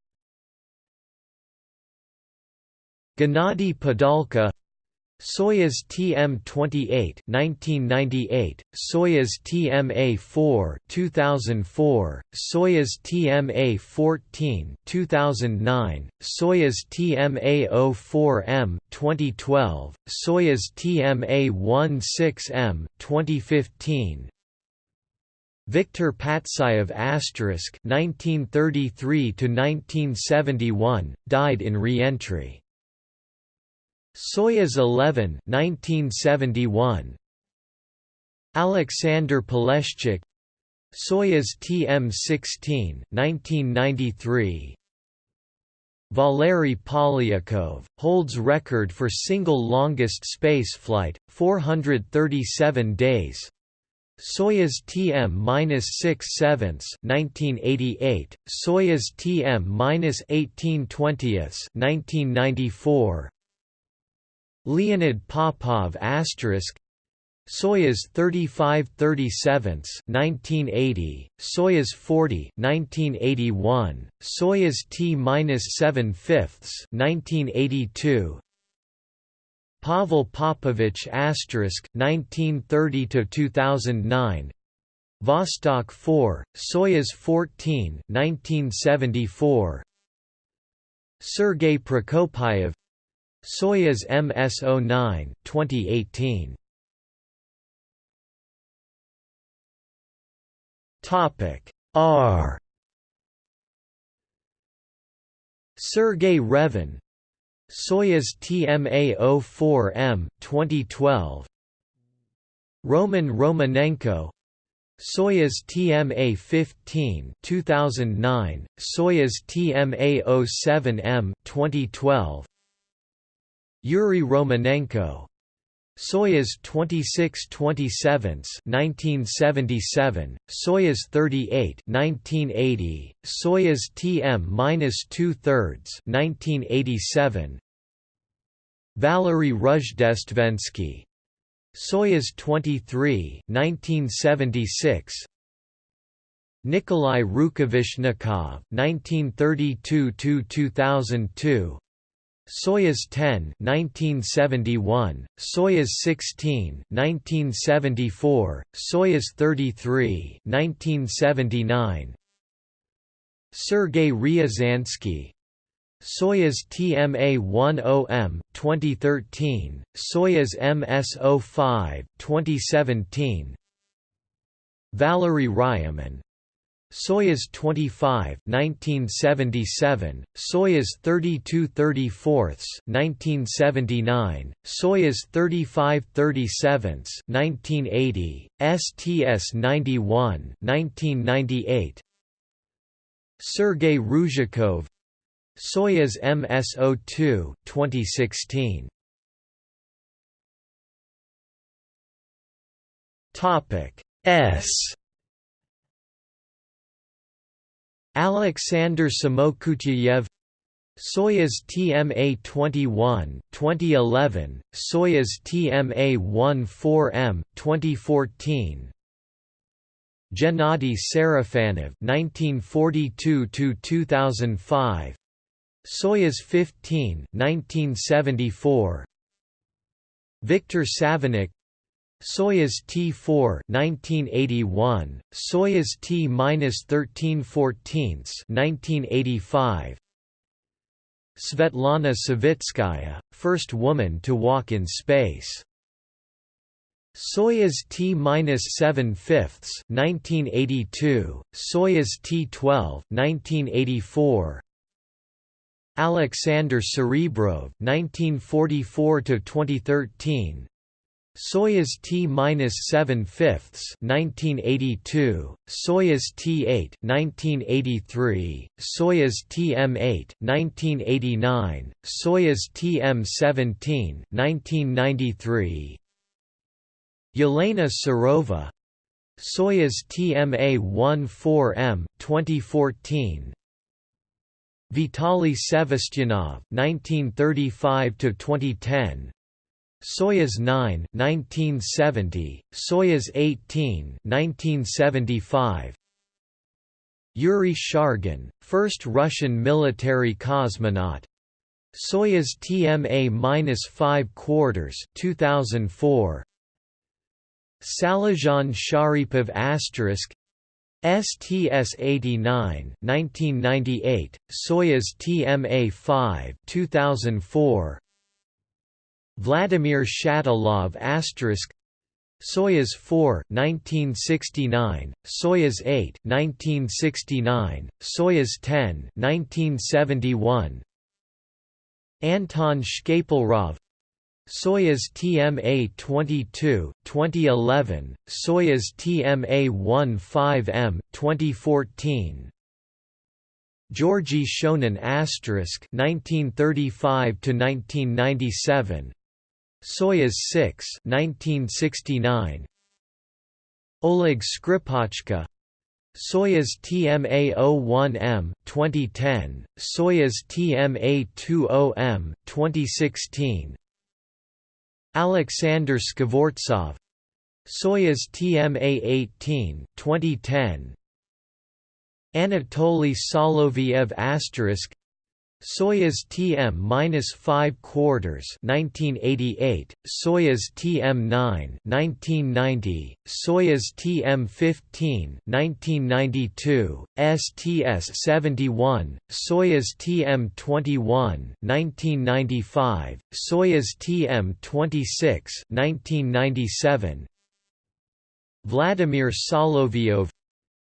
Gennady Padalka Soyuz TM-28 1998, Soyuz TMA-4 2004, Soyuz TMA-14 2009, Soyuz TMA-04M 2012, Soyuz TMA-16M 2015, Viktor Patsayev asterisk (1933–1971) died in re-entry. Soyuz 11 1971 Alexander Poleshchuk Soyuz TM-16 1993 Valery Polyakov, holds record for single longest spaceflight, 437 days Soyuz TM-6 sevenths 1988, Soyuz TM-18 twentieths 1994. Leonid Popov asterisk. Soyuz 35 37 1980, Soyuz 40 1981, Soyuz T-7 fifths 1982, Pavel Popovich asterisk 1930 to 2009 Vostok 4 Soyuz 14 1974 Sergei Prokopyev Soyuz MS-09 2018 Topic R. Sergei Revin Soyuz TMA-04M 2012 Roman Romanenko. Soyuz TMA-15 2009 Soyuz TMA-07M 2012 Yuri Romanenko. Soyuz 26-27 1977, Soyuz 38 1980, Soyuz TM-2 thirds 1987, Valery Rozhdestvensky Soyuz 23 1976 Nikolai Rukavishnikov 1932 2002 Soyuz 10 1971 Soyuz 16 1974 Soyuz 33 1979 Sergei Ryazansky Soyuz TMA-10M 2013, Soyuz MS-05 2017 Valery Ryumin Soyuz 25 1977, Soyuz 32 34 1979, Soyuz 35 37 1980, STS-91 1998 Sergei Ryzhikov Soyuz MS-02 2016. Topic S. Alexander Samokutyayev Soyuz TMA-21 2011, Soyuz TMA-14M 2014 Gennady Sarafanov 1942 2005 Soyuz 15 1974 Viktor Savinykh Soyuz T4 1981 Soyuz T-13 14 1985 Svetlana Savitskaya first woman to walk in space. Soyuz T-7 fifths 1982 Soyuz T-12 1984 Alexander Serebrov 1944 to 2013 Soyuz T-7 fifths 1982 Soyuz T-8 1983 Soyuz TM-8 1989 Soyuz TM-17 1993 Yelena Serova Soyuz TMA-14M 2014 Vitaly Sevastyanov (1935–2010), Soyuz 9 (1970), Soyuz 18 (1975). Yuri Shargin, first Russian military cosmonaut. Soyuz TMA-5 quarters 2004. Salizhan Sharipov asterisk STS-89 1998, Soyuz TMA-5 2004 Vladimir Shatilov Soyuz 4 1969, Soyuz 8 1969, Soyuz 10 1971 Anton Shkaplerov Soyuz TMA-22, 2011, Soyuz TMA-15M, 2014. Georgy Shonin asterisk 1935 to 1997. Soyuz 6, 1969. Oleg Skripochka Soyuz TMA-01M 2010, Soyuz TMA-20M 2016 Alexander Skvortsov. Soyuz TMA-18 2010 Anatoly Soloviev asterisk Soyuz TM-5 quarters 1988, Soyuz TM-9 1990, Soyuz TM-15 1992, STS-71, Soyuz TM-21 1995, Soyuz TM-26 1997, Vladimir Solovyov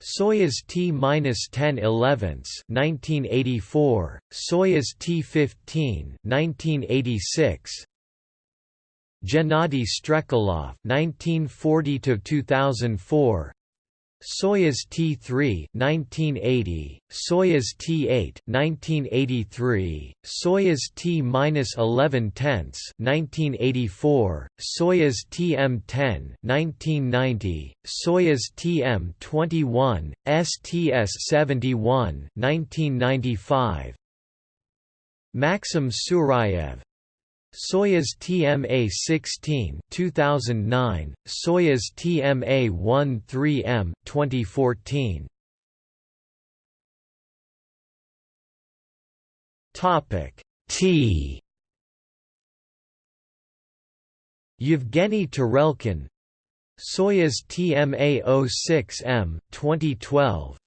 Soyuz T-10 11 1984, Soyuz T-15 1986, Gennady Strekalov 1940 2004, Soyuz T-3 1980, Soyuz T-8 1983, Soyuz T-11 tenths 1984, Soyuz TM-10 1990, Soyuz TM-21, STS-71 1995, Maxim Surayev Soyuz TMA-16 2009, Soyuz TMA-13M 2014. Topic T. Yevgeny Tarelkin Soyuz TMA-06M 2012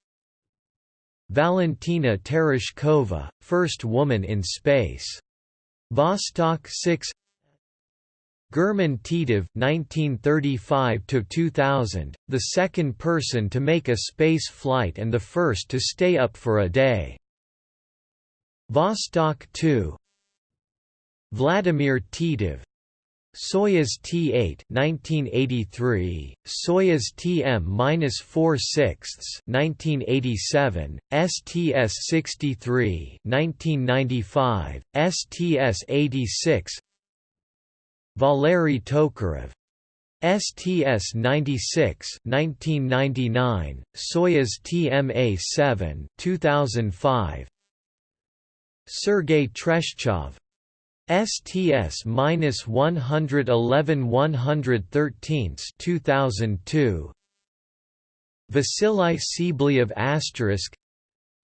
Valentina Tereshkova, first woman in space Vostok 6 German Titov (1935–2000), the second person to make a space flight and the first to stay up for a day. Vostok 2. Vladimir Titov, Soyuz T8 1983, Soyuz TM-4 sixths 1987, STS-63 1995, STS-86 Valery Tokarev STS-96 1999, Soyuz TMA-7 2005 Sergei Treshchev STS minus 111 113 2002 Vasily Tsibliyev asterisk.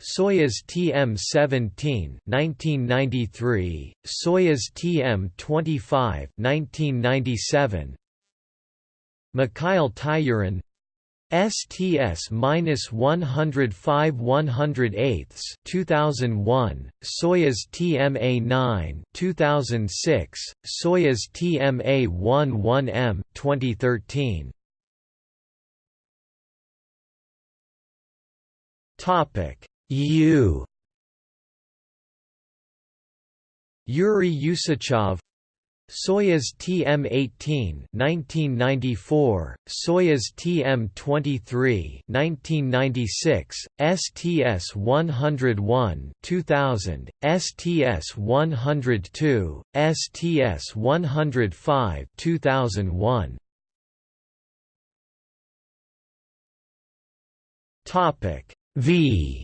Soyuz TM-17 1993 Soyuz TM-25 1997 Mikhail Tyurin STS minus 105 108 2001, Soyuz TMA 9 2006, Soyuz TMA 11M 2013. Topic U Yuri Usachov Soyuz TM-18 1994, Soyuz TM-23 1996, STS-101 2000, STS-102, STS-105 2001. Topic V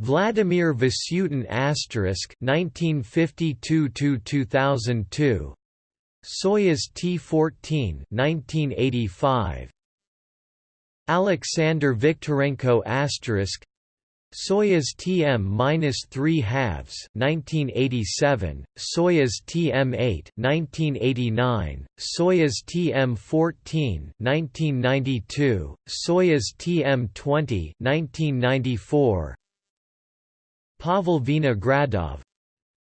Vladimir Vasutin asterisk 1952 2002 Soyuz T14 1985 Alexander Viktorenko asterisk Soyuz TM-3 halves 1987, Soyuz TM-8 1989, Soyuz TM-14 1992, Soyuz TM-20 1994, Pavel Vinogradov.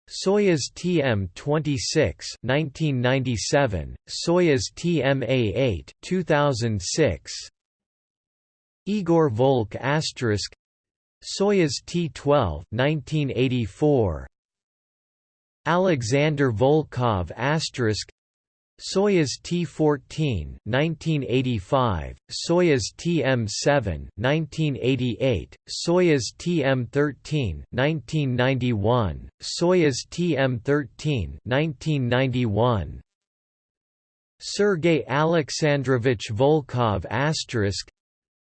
Soyuz TM-26 1997, Soyuz TMA-8 2006 Igor Volk asterisk. Soyuz T-12 1984 Alexander Volkov asterisk Soyuz T-14 1985, Soyuz TM-7 1988, Soyuz TM-13 1991, Soyuz TM-13 1991, Sergei Alexandrovich Volkov asterisk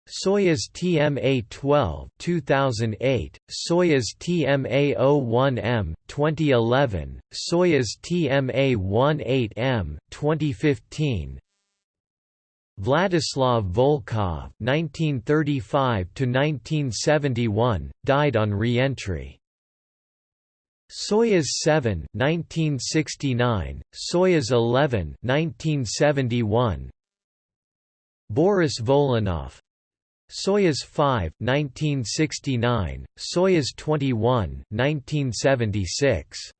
Soyuz TMA-12 2008, Soyuz TMA-01M 2011, Soyuz TMA-18M 2015. Vladislav Volkov 1935 to 1971 died on re-entry. Soyuz 7 1969, Soyuz 11 1971. Boris Volynov Soyuz 5 1969, Soyuz 21 1976.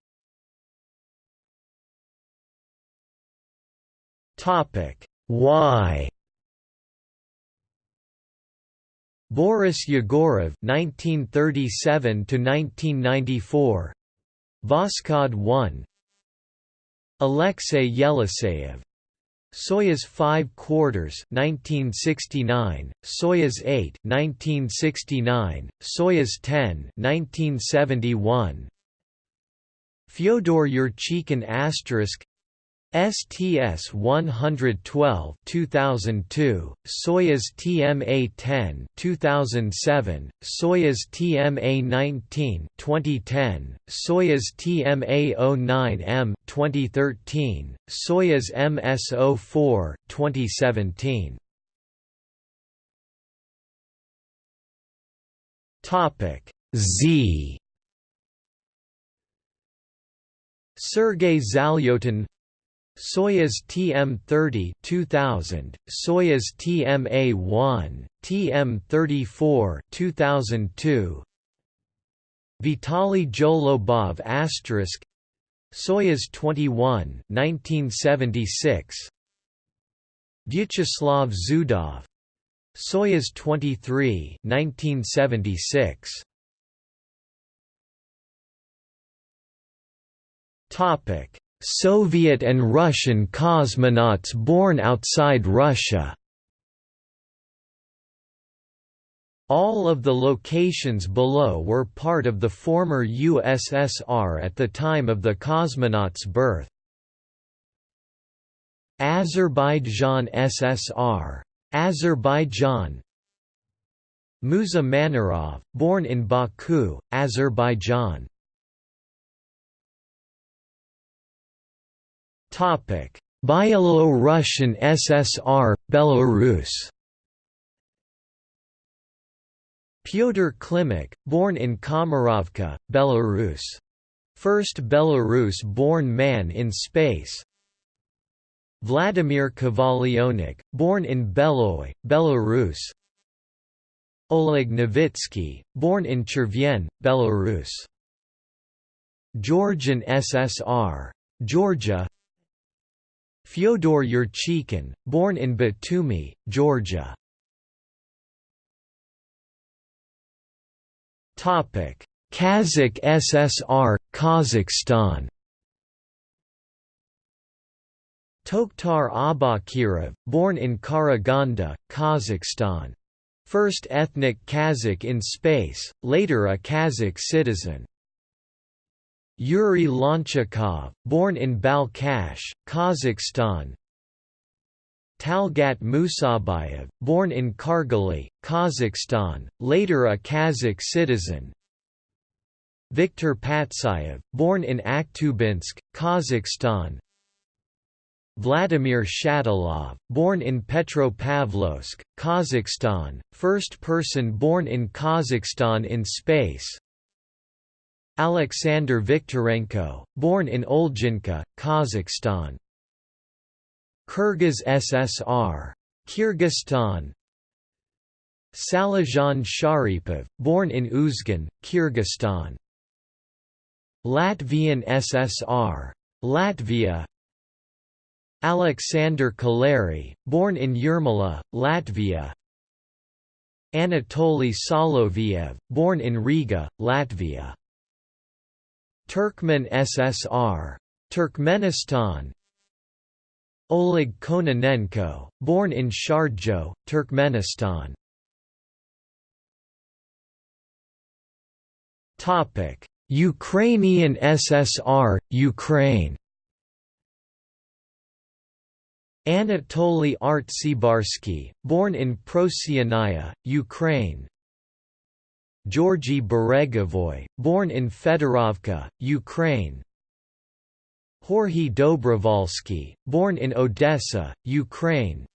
Topic Y Boris Yegorov 1937 to 1994 Voskhod 1 Alexei Yeliseyev Soyuz 5 quarters 1969, Soyuz 8 1969, Soyuz 10 1971. Fyodor Yurchikhin asterisk STS 112 2002 Soyuz TMA-10 2007 Soyuz TMA-19 2010 Soyuz TMA-09M 2013 Soyuz MS-04 2017 Topic Z. Sergei Zalyotin Soyuz TM30 2000, Soyuz TMA1, TM34 2002, Vitaly Zholobov asterisk. Soyuz 21 1976 Vyacheslav Zudov. Soyuz 23 1976 Topic Soviet and Russian cosmonauts born outside Russia All of the locations below were part of the former USSR at the time of the cosmonauts' birth. Azerbaijan SSR. Azerbaijan Musa Manarov, born in Baku, Azerbaijan Byelorussian SSR, Belarus. Pyotr Klimuk, born in Komarovka, Belarus. First Belarus-born man in space. Vladimir Kovalyonok, born in Beloy, Belarus. Oleg Novitsky, born in Chervyen, Belarus. Georgian SSR. Georgia Fyodor Yurchikhin, born in Batumi, Georgia. Topic: Kazakh SSR, Kazakhstan Toktar Aubakirov, born in Karaganda, Kazakhstan. First ethnic Kazakh in space, later a Kazakh citizen. Yuri Lonchakov, born in Balkhash, Kazakhstan. Talgat Musabayev, born in Kargali, Kazakhstan, later a Kazakh citizen. Viktor Patsayev, born in Akhtubinsk, Kazakhstan. Vladimir Shatilov, born in Petropavlovsk, Kazakhstan, first person born in Kazakhstan in space Alexander Viktorenko, born in Olginka, Kazakhstan. Kyrgyz SSR. Kyrgyzstan Salizhan Sharipov, born in Uzgan, Kyrgyzstan. Latvian SSR. Latvia Alexander Kaleri, born in Yermala, Latvia Anatoly Soloviev, born in Riga, Latvia Turkmen SSR. Turkmenistan. Oleg Kononenko, born in Chardzhou, Turkmenistan. Ukrainian SSR, Ukraine. Anatoly Artsebarsky, born in Prosianaya, Ukraine Georgy Beregovoy, born in Fedorovka, Ukraine. Jorge Dobrovolsky, born in Odessa, Ukraine.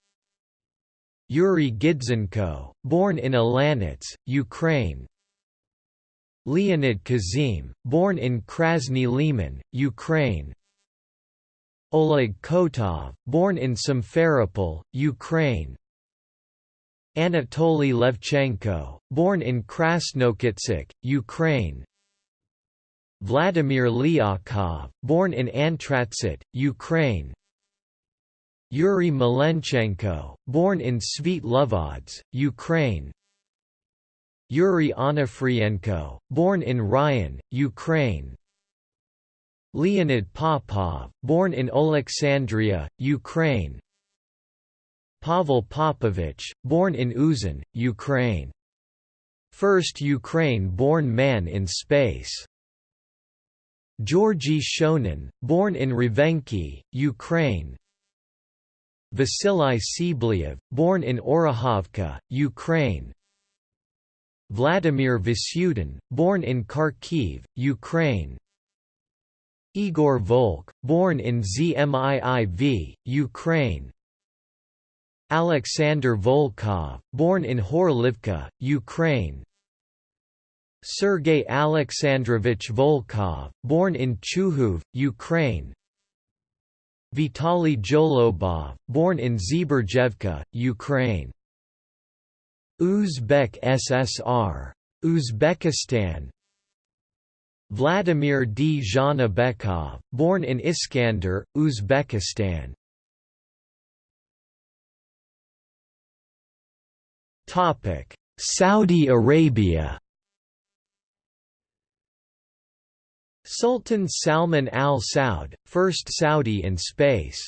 Yuri Gidzenko, born in Alanets, Ukraine. Leonid Kizim, born in Krasny Liman, Ukraine. Oleg Kotov, born in Simferopol, Ukraine Anatoly Levchenko, born in Krasnokutsk, Ukraine. Vladimir Lyakhov, born in Antratsit, Ukraine. Yuri Malenchenko, born in Svitlovodsk, Ukraine. Yuri Onofrienko, born in Ryan, Ukraine. Leonid Popov, born in Alexandria, Ukraine Pavel Popovich, born in Uzan, Ukraine. First Ukraine-born man in space. Georgy Shonin, born in Rvenki, Ukraine Vasily Tsibliyev, born in Orakhovka, Ukraine Vladimir Vasyutin, born in Kharkiv, Ukraine Igor Volk, born in Zmiiv, Ukraine Alexander Volkov, born in Horlivka, Ukraine Sergei Alexandrovich Volkov, born in Chuhuv, Ukraine Vitaly Zholobov, born in Zberjevka, Ukraine. Uzbek SSR. Uzbekistan Vladimir Dzhanibekov, born in Iskander, Uzbekistan Saudi Arabia Sultan Salman al Saud, first Saudi in space.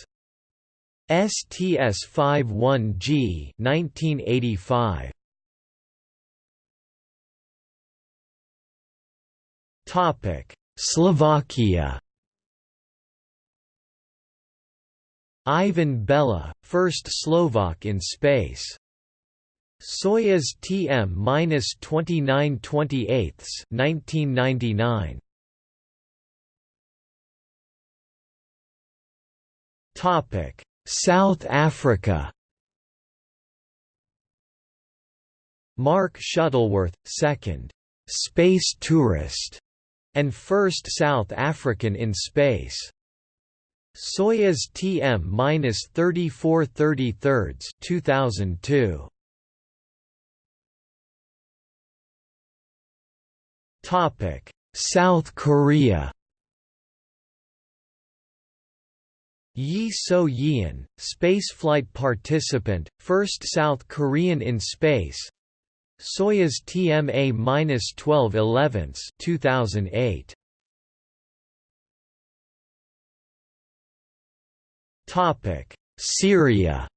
STS-51G 1985. Topic: Slovakia. Ivan Bella, first Slovak in space. Soyuz TM-2928 1999. Topic: South Africa. Mark Shuttleworth, second space tourist and first South African in space. Soyuz TM-3433 2002. South Korea. Yi So-yeon, spaceflight participant, first South Korean in space. Soyuz TMA-1211 2008. Topic: Syria.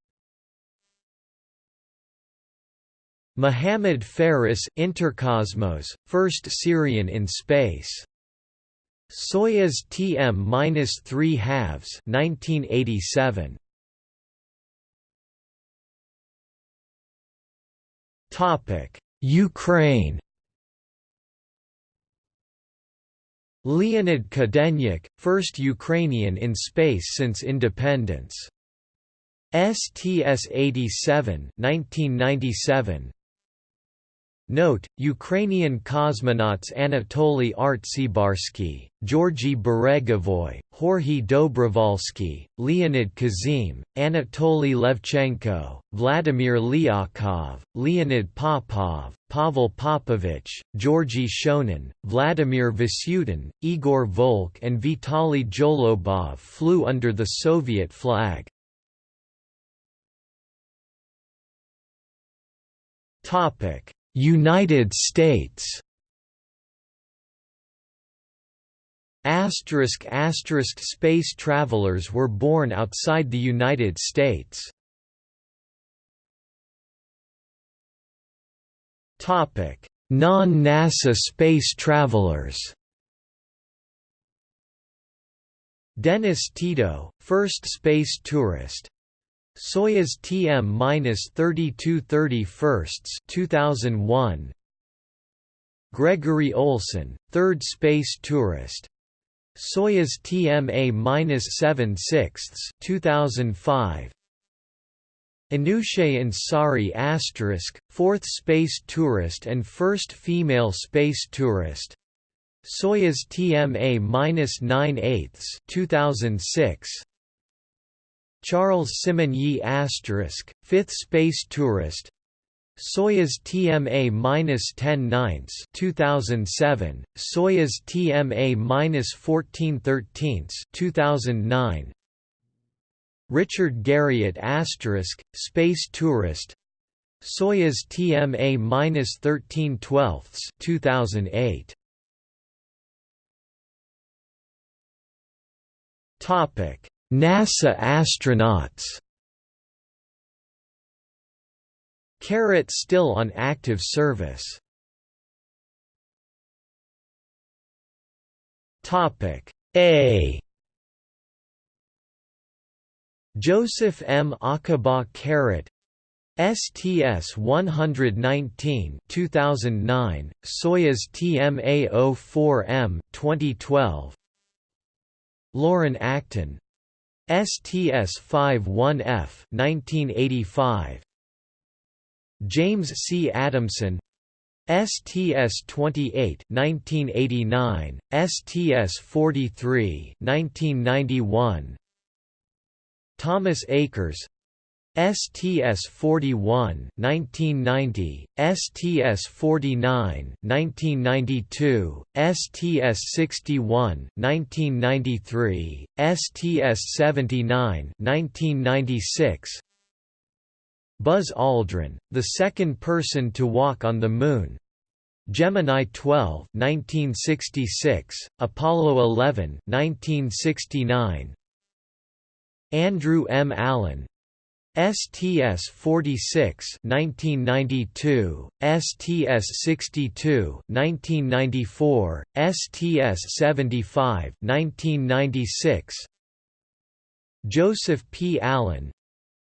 Muhammad Faris Intercosmos, first Syrian in space. Soyuz TM-3 halves 1987 Topic Ukraine Leonid Kadenyuk, first Ukrainian in space since independence. STS-87 1997 Note, Ukrainian cosmonauts Anatoly Artsebarsky, Georgy Beregovoy, Jorge Dobrovolsky, Leonid Kizim, Anatoly Levchenko, Vladimir Lyakhov, Leonid Popov, Pavel Popovich, Georgy Shonin, Vladimir Vasyutin, Igor Volk and Vitaly Zholobov flew under the Soviet flag. Topic United States Asterisk asterisk space travelers were born outside the United States. Topic: Non-NASA space travelers. Dennis Tito, first space tourist, Soyuz TM-3231 2001 Gregory Olsen, third space tourist. Soyuz TMA-76 2005 Anousheh Ansari asterisk, fourth space tourist and first female space tourist. Soyuz TMA-9 2006 Charles Simon Simonyi asterisk, fifth space tourist. Soyuz TMA-10 ninths 2007, Soyuz TMA-14 thirteenths 2009. Richard Garriott asterisk, space tourist. Soyuz TMA-13 twelfths 2008. Topic NASA astronauts. Carrot still on active service. Topic A. Joseph M. Acaba Carrot, STS 119 2009 Soyuz TMA04M 2012 Loren Acton STS 51F 1985 James C. Adamson. STS 28 1989 STS 43 1991 Thomas Akers STS 41 1990 STS 49 1992 STS 61 1993 STS 79 1996 Buzz Aldrin the second person to walk on the moon. Gemini 12 1966 Apollo 11 1969 Andrew M. Allen STS-46 1992, STS-62 1994, STS-75 1996, Joseph P. Allen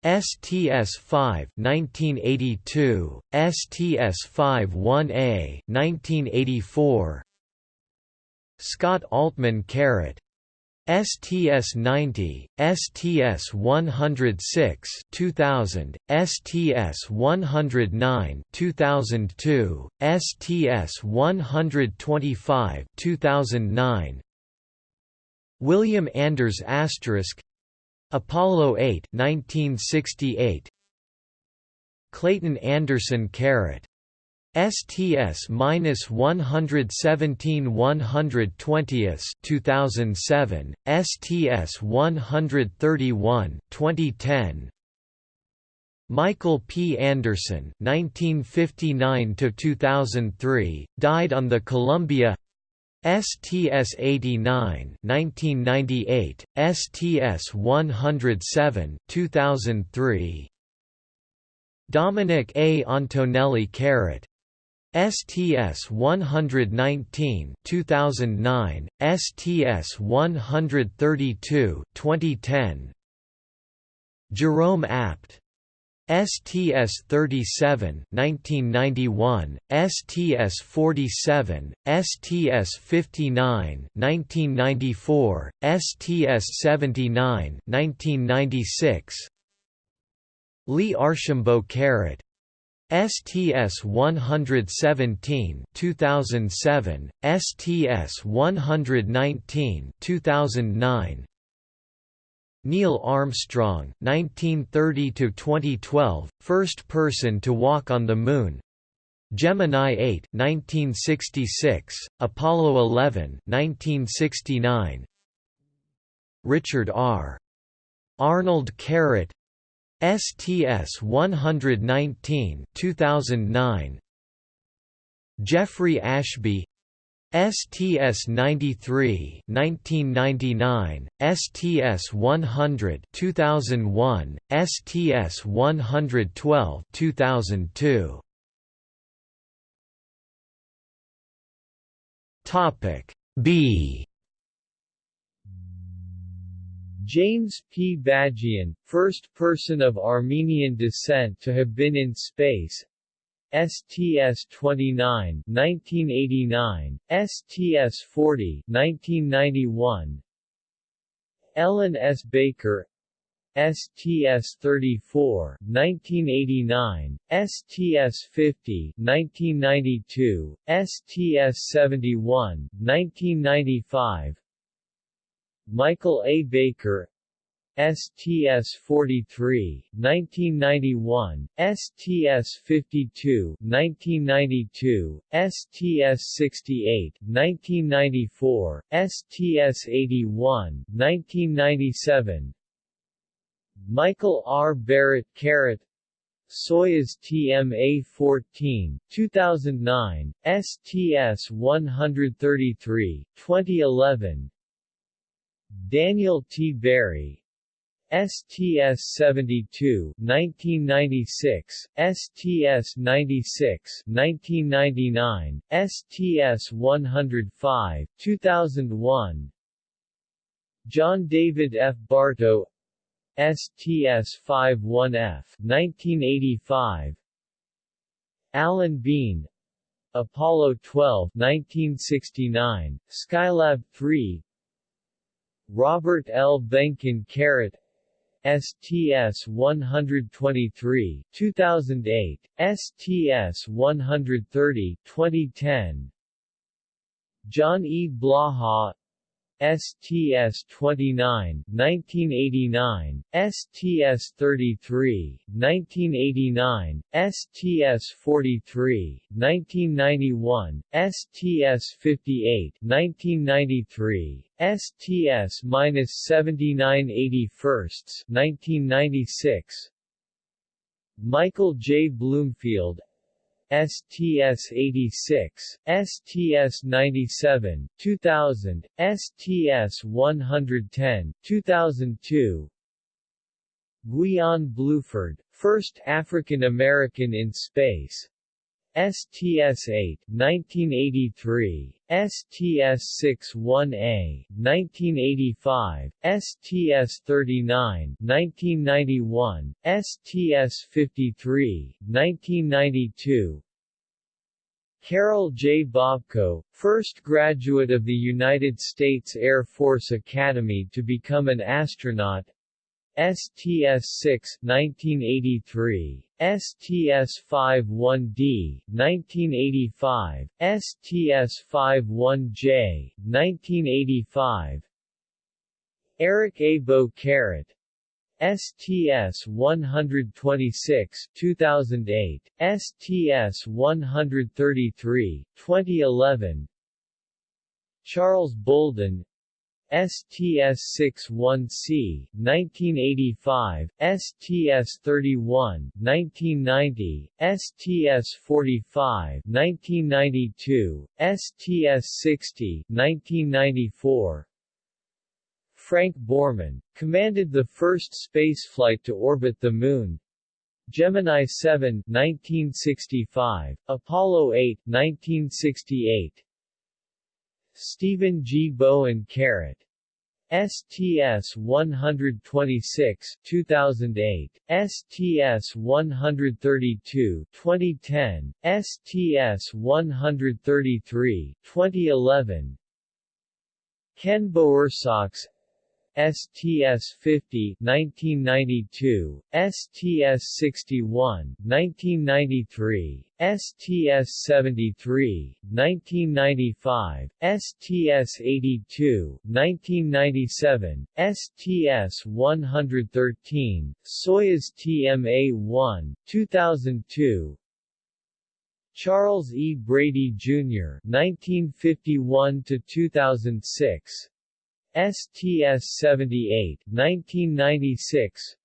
STS-5 1982, STS-51A 1984, Scott Altman Carrot STS-90, STS-106 2000, STS-109 2002, STS-125 2009 William Anders asterisk Apollo 8 1968 Clayton Anderson Carrot. STS-117-120 2007, STS-131 2010, Michael P. Anderson (1959–2003) died on the Columbia. STS-89 1998, STS-107 2003. Dominic A. Antonelli Carrot STS-119 2009, STS-132 2010 Jerome Apt. STS-37 1991, STS-47, STS-59 1994, STS-79 1996 Lee Archambault Carrot. STS-117 2007, STS-119 2009, Neil Armstrong 1930 to 2012, first person to walk on the Moon. Gemini 8 1966, Apollo 11 1969 Richard R. Arnold Carrot STS 119 2009 Jeffrey Ashby STS 93 1999 STS 100 2001 STS 112 2002 Topic B James P. Bagian, first person of Armenian descent to have been in space. STS-29 1989, STS-40 1991, Ellen S. Baker. STS-34 1989, STS-50 1992, STS-71 1995, Michael A. Baker STS-43, 1991, STS-52, 1992, STS-68, 1994, STS-81, 1997 Michael R. Barrett Carat Soyuz TMA-14, 2009, STS-133, 2011 Daniel T. Barry, STS-72 1996, STS-96 1999, STS-105 2001 John David F. Bartoe. STS-51F 1985 Alan Bean. Apollo 12 1969 Skylab 3 Robert L. Behnken Carrot STS-123 2008 STS-130 2010 John E. Blaha STS-29, 1989, STS-33, 1989, STS-43, 1991, STS-58, 1993, STS-79 81st, 1996, Michael J. Bloomfield STS-86, STS-97, 2000, STS-110, 2002 Guion Bluford, first African American in space STS-8, 1983, STS-61A, 1985, STS-39, 1991, STS-53, 1992, Karol J. Bobko, first graduate of the United States Air Force Academy to become an astronaut. STS-6 1983, STS-51D 1985, STS-51J 1985, Eric A. Boe Carrot STS-126 2008, STS-133 2011, Charles Bolden STS-61C, 1985, STS-31, 1990, STS-45, 1992, STS-60, 1994, Frank Borman, commanded the first spaceflight to orbit the Moon, Gemini 7 1965, Apollo 8 1968, Stephen G. Bowen Carrot. STS-126 2008, STS-132 2010, STS-133 2011 Ken Bowersox STS-50 1992, STS-61 1993, STS-73 1995, STS-82 1997, STS-113, Soyuz TMA-1 2002, Charles E. Brady, Jr. 1951 to 2006 STS-78, 1996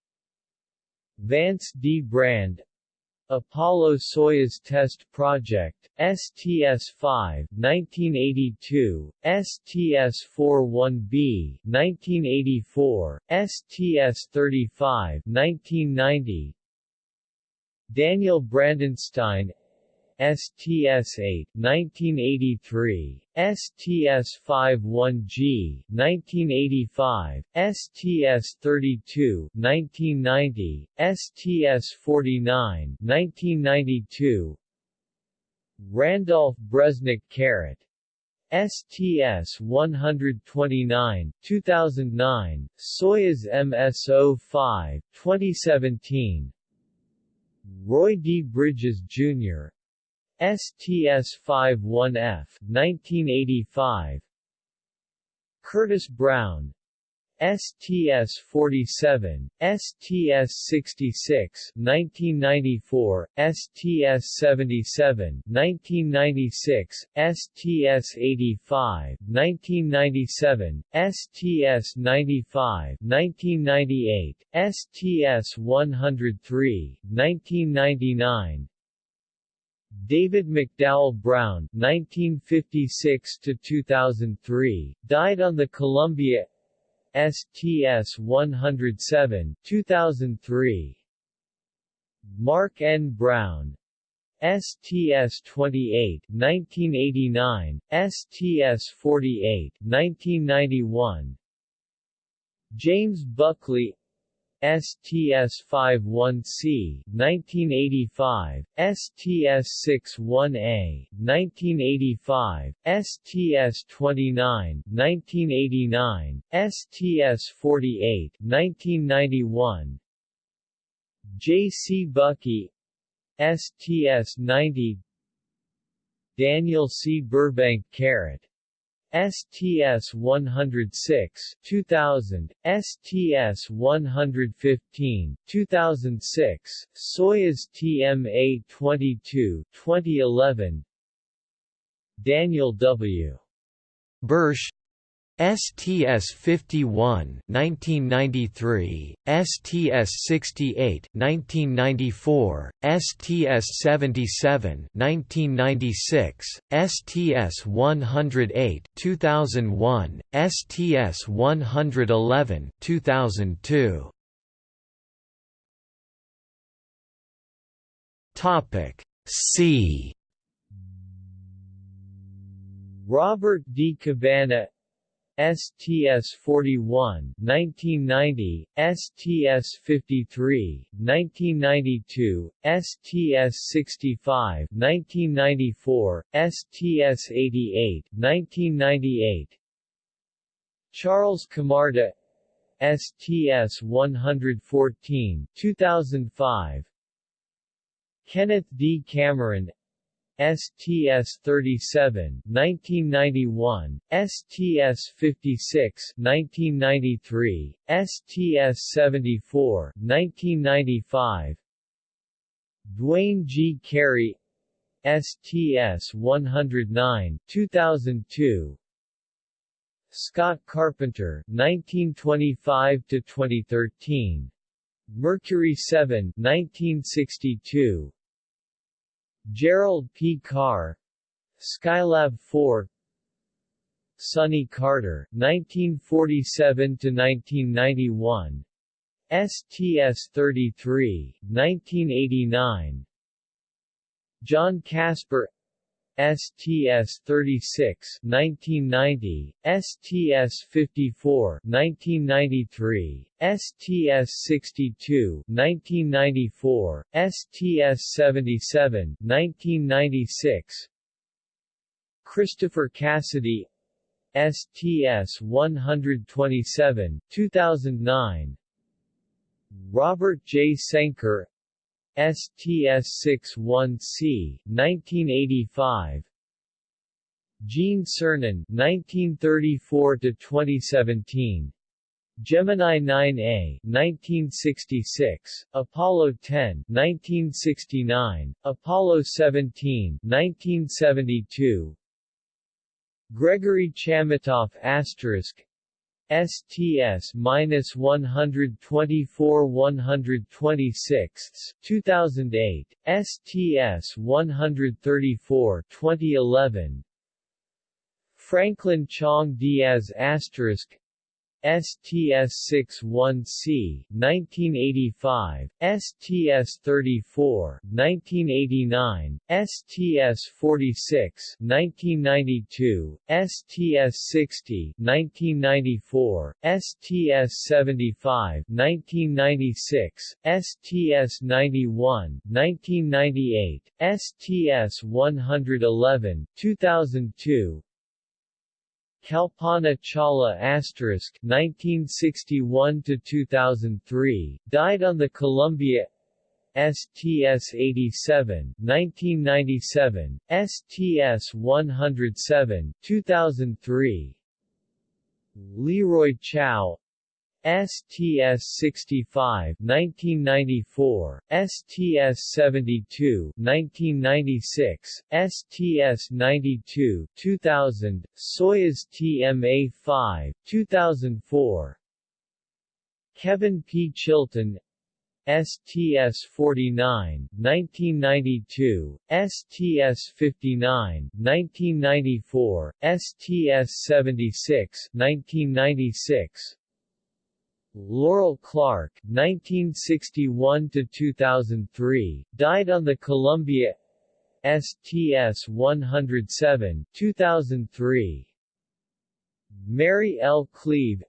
Vance D. Brand. Apollo-Soyuz Test Project, STS-5, 1982, STS-41B, 1984, STS-35, 1990 Daniel Brandenstein STS-8, 1983, STS-51G, 1985, STS-32, 1990, STS-49, 1992, Randolph Bresnik Carrot, STS-129, 2009, Soyuz MS-05, 2017, Roy D. Bridges, Jr., STS-51F 1985 Curtis Brown. STS-47, STS-66 1994, STS-77 1996, STS-85 1997, STS-95 1998, STS-103 1999, David McDowell Brown 1956 2003, died on the Columbia STS-107 2003. Mark N. Brown STS-28 1989, STS-48 1991, James Buckley STS-51C, 1985, STS-61A, 1985, STS-29, 1989, STS-48, 1991, Jay C. Buckey STS-90 Daniel C. Burbank Carrot STS 106 2000, STS 115 2006, Soyuz TMA 22 2011, Daniel W. Bursch STS-51 1993, STS-68 1994, STS-77 1996, STS-108 2001, STS-111 2002. Topic C Robert D. Cabana STS-41 1990, STS-53 1992, STS-65 1994, STS-88 1998 Charles Camarda STS-114 2005 Kenneth D. Cameron STS-37 1991, STS-56 1993, STS-74 1995 Duane G. Carey STS-109 2002 Scott Carpenter 1925 to 2013 Mercury 7 1962 Gerald P. Carr Skylab 4 Sonny Carter 1947–1991 STS-33 1989 John Casper STS-36 1990, STS-54 1993, STS-62 1994, STS-77 1996 Christopher Cassidy STS-127 2009 Robert J. Cenker STS-61C, 1985 Gene Cernan 1934–2017 Gemini 9A 1966, Apollo 10 1969, Apollo 17 1972 Gregory Chamitoff asterisk STS-124 126 2008, STS-134 2011 Franklin Chang-Díaz asterisk STS-61C 1985, STS-34 1989, STS-46 1992, STS-60 1994, STS-75 1996, STS-91 1998, STS-111 2002, Kalpana Chawla asterisk 1961 to 2003 died on the Columbia STS-87 1997 STS-107 2003 Leroy Chiao STS-65 1994, STS-72 1996, STS-92 2000, Soyuz TMA-5 2004 Kevin P. Chilton STS-49, 1992, STS-59, 1994, STS-76, 1996 Laurel Clark, 1961–2003, died on the Columbia STS-107, 2003 Mary L. Cleave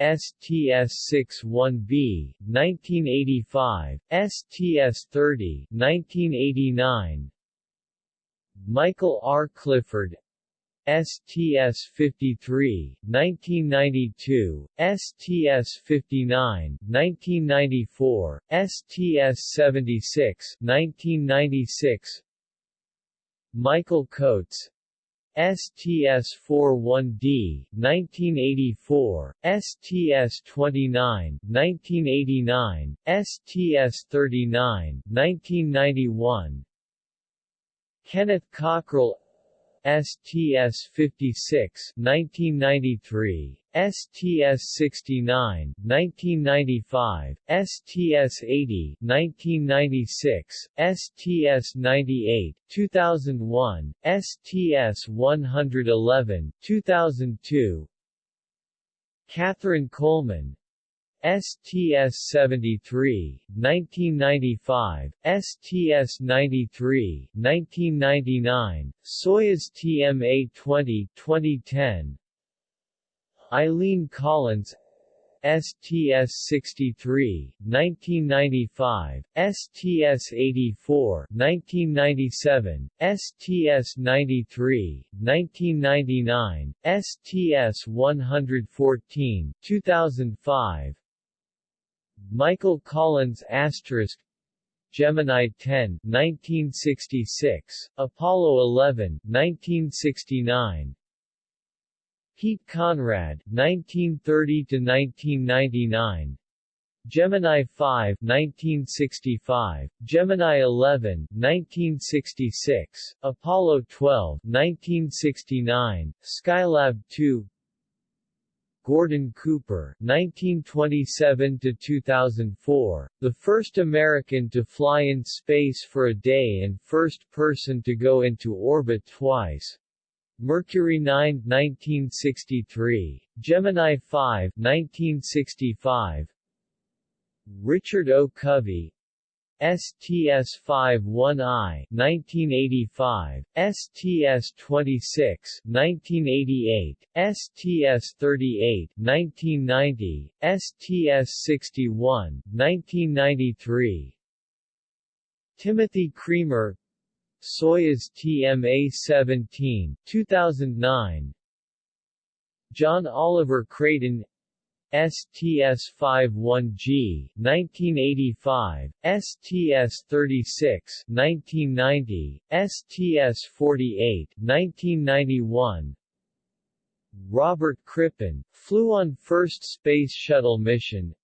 STS-61B, 1985, STS-30, 1989 Michael R. Clifford STS-53, 1992, STS-59, 1994, STS-76, 1996 Michael Coates. STS-41D, 1984, STS-29, 1989, STS-39, 1991 Kenneth Cockrell STS-56 1993, STS-69 1995, STS-80 1996, STS-98 2001, STS-111 2002 Kathryn Coleman STS-73, 1995, STS-93, 1999, Soyuz TMA-20 2010 Eileen Collins STS-63, 1995, STS-84, 1997, STS-93, 1999, STS-114, 2005 Michael Collins asterisk Gemini 10 1966 Apollo 11 1969 Pete Conrad 1930 to 1999 Gemini 5 1965, Gemini 11 1966, Apollo 12 1969, Skylab 2 Gordon Cooper (1927–2004), the first American to fly in space for a day and first person to go into orbit twice. Mercury 9 1963, Gemini 5 1965, Richard O. Covey, STS-51I 1985, STS-26 1988, STS-38 1990, STS-61 1993 Timothy Creamer. Soyuz TMA-17 2009 John Oliver Creighton STS-51G 1985, STS-36 1990, STS-48 1991 Robert Crippen, flew on first Space Shuttle mission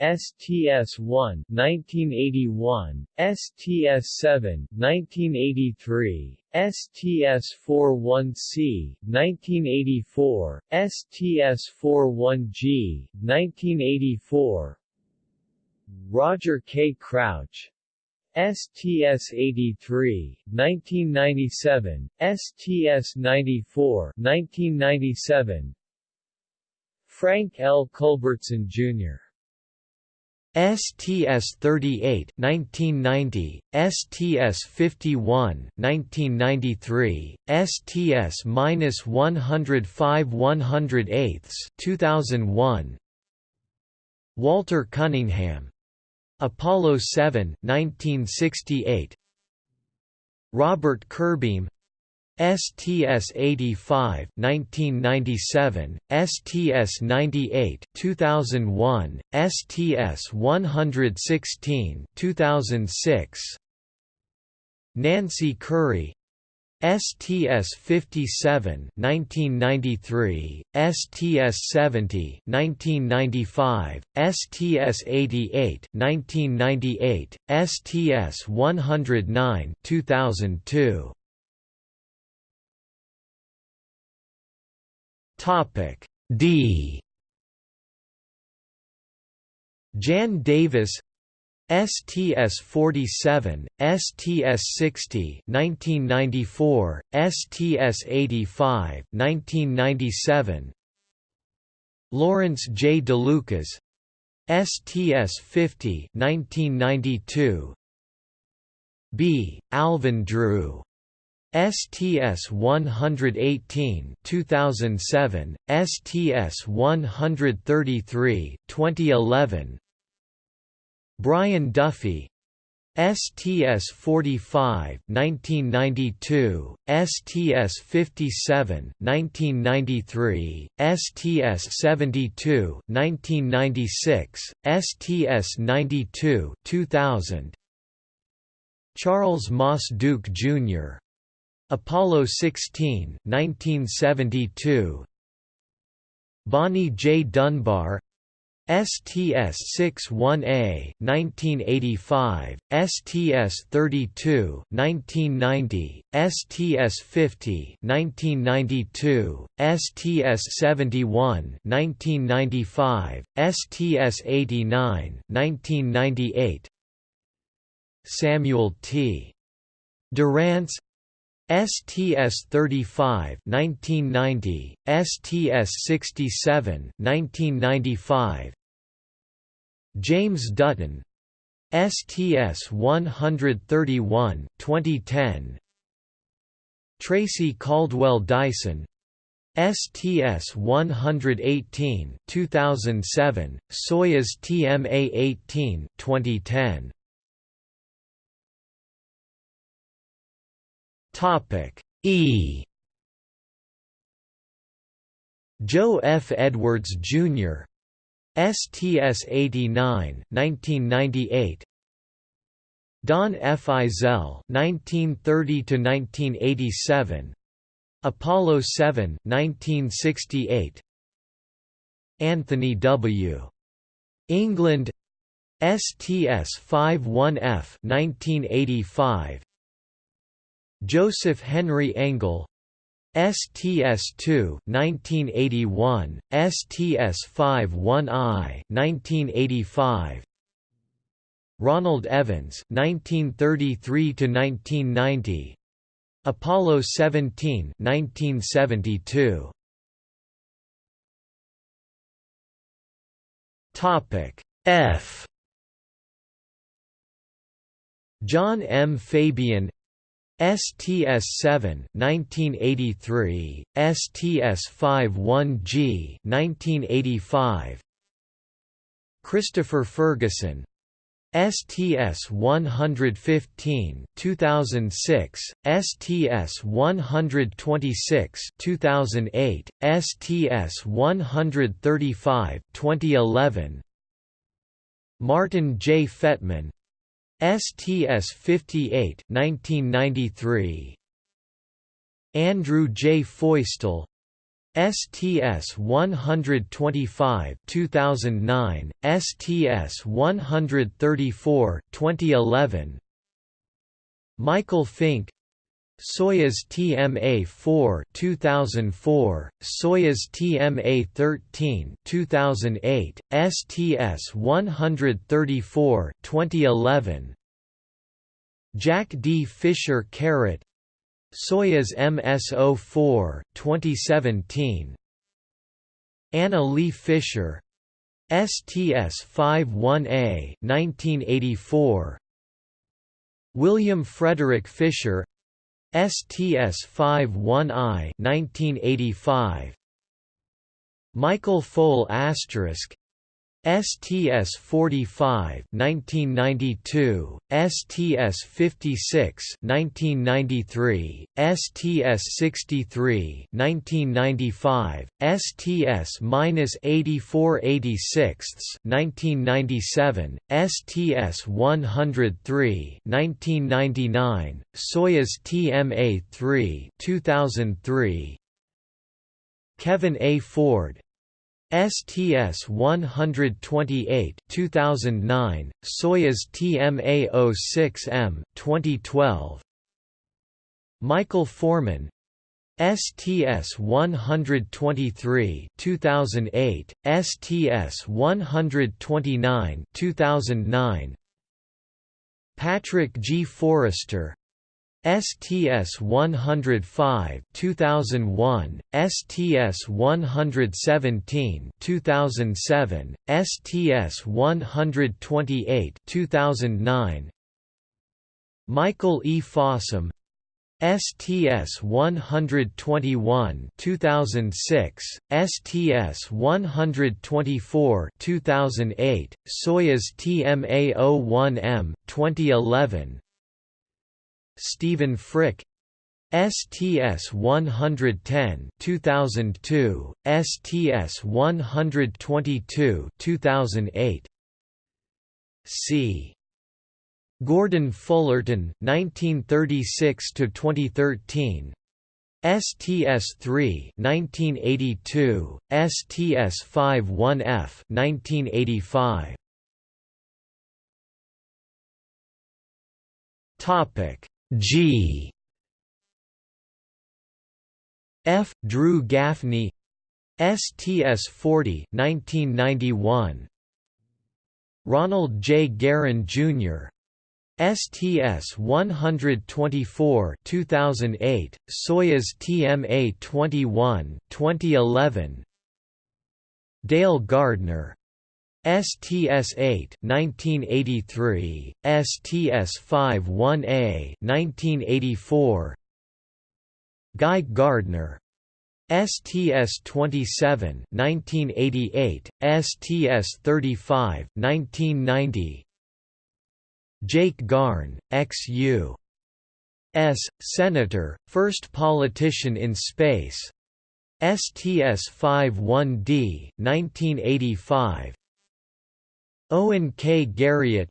STS-1 1981, STS-7 1983, STS-41C 1984, STS-41G 1984 Roger K. Crouch STS-83, 1997, STS-94 1997 Frank L. Culbertson, Jr. STS-38 1990, STS-51 1993, STS-105 108 2001 Walter Cunningham. Apollo 7 1968 Robert Curbeam STS-85 1997, STS-98 2001, STS-116 2006 Nancy Currie STS-57 1993, STS-70 1995, STS-88 1998, STS-109 2002 Topic D Jan Davis STS-47, STS-60 1994, STS-85 1997 Lawrence J. DeLucas STS-50 1992 B. Alvin Drew STS 118 2007 STS 133 2011 Brian Duffy. STS 45 1992 STS 57 1993 STS 72 1996 STS 92 2000 Charles Moss Duke Jr. Apollo 16, 1972 Bonnie J. Dunbar. STS-61A, 1985, STS-32, 1990, STS-50, 1992, STS-71, 1995, STS-89, 1998 Samuel T. Durrance STS-35 1990, STS-67 1995, James Dutton, STS-131 2010, Tracy Caldwell Dyson, STS-118 2007, Soyuz TMA-18 2010. Topic E Joe F. Edwards, Jr. STS-89 1998 Don F. Eisele 1930–1987 Apollo 7 1968 Anthony W. England STS-51F 1985 Joseph Henry Engle STS-2 1981, STS-51I 1985 Ronald Evans 1933 to 1990 Apollo 17 1972 Topic F. John M. Fabian STS-7 1983, STS-51G 1985 Christopher Ferguson. STS-115 2006, STS-126 2008, STS-135 2011 Martin J. Fetman STS 58 1993 Andrew J. Feustel STS 125 2009 STS 134 2011 Michael Fincke Soyuz TMA-4 2004, Soyuz TMA-13 2008, STS-134 2011. Jack D. Fischer Carrot Soyuz MS-04 2017. Anna Lee Fisher STS-51A 1984. William Frederick Fisher STS-51I 1985 Michael Foale asterisk STS-45 1992, STS-56 1993, STS-63 1995, STS-8486 1997, STS-103 1999, Soyuz TMA-3 2003, Kevin A. Ford STS 128 2009 Soyuz TMA-06M 2012 Michael Foreman STS 123 2008 STS 129 2009 Patrick G. Forrester STS 105 2001, STS 117 2007, STS 128 2009 Michael E. Fossum STS 121 2006, STS 124 2008, Soyuz TMA-01M 2011. Stephen Frick. STS 110 2002, STS 122 2008. C. Gordon Fullerton 1936 to 2013 STS-3 1982 STS-51F 1985 Topic G. F. Drew Gaffney. STS-40 1991 Ronald J. Garan Jr. STS 124 2008 Soyuz TMA 21 2011 Dale Gardner STS 8 1983 STS 51A 1984 Guy Gardner STS 27 1988 STS 35 1990 Jake Garn, ex-U. S. Senator, first politician in space. STS-51D 1985. Owen K. Garriott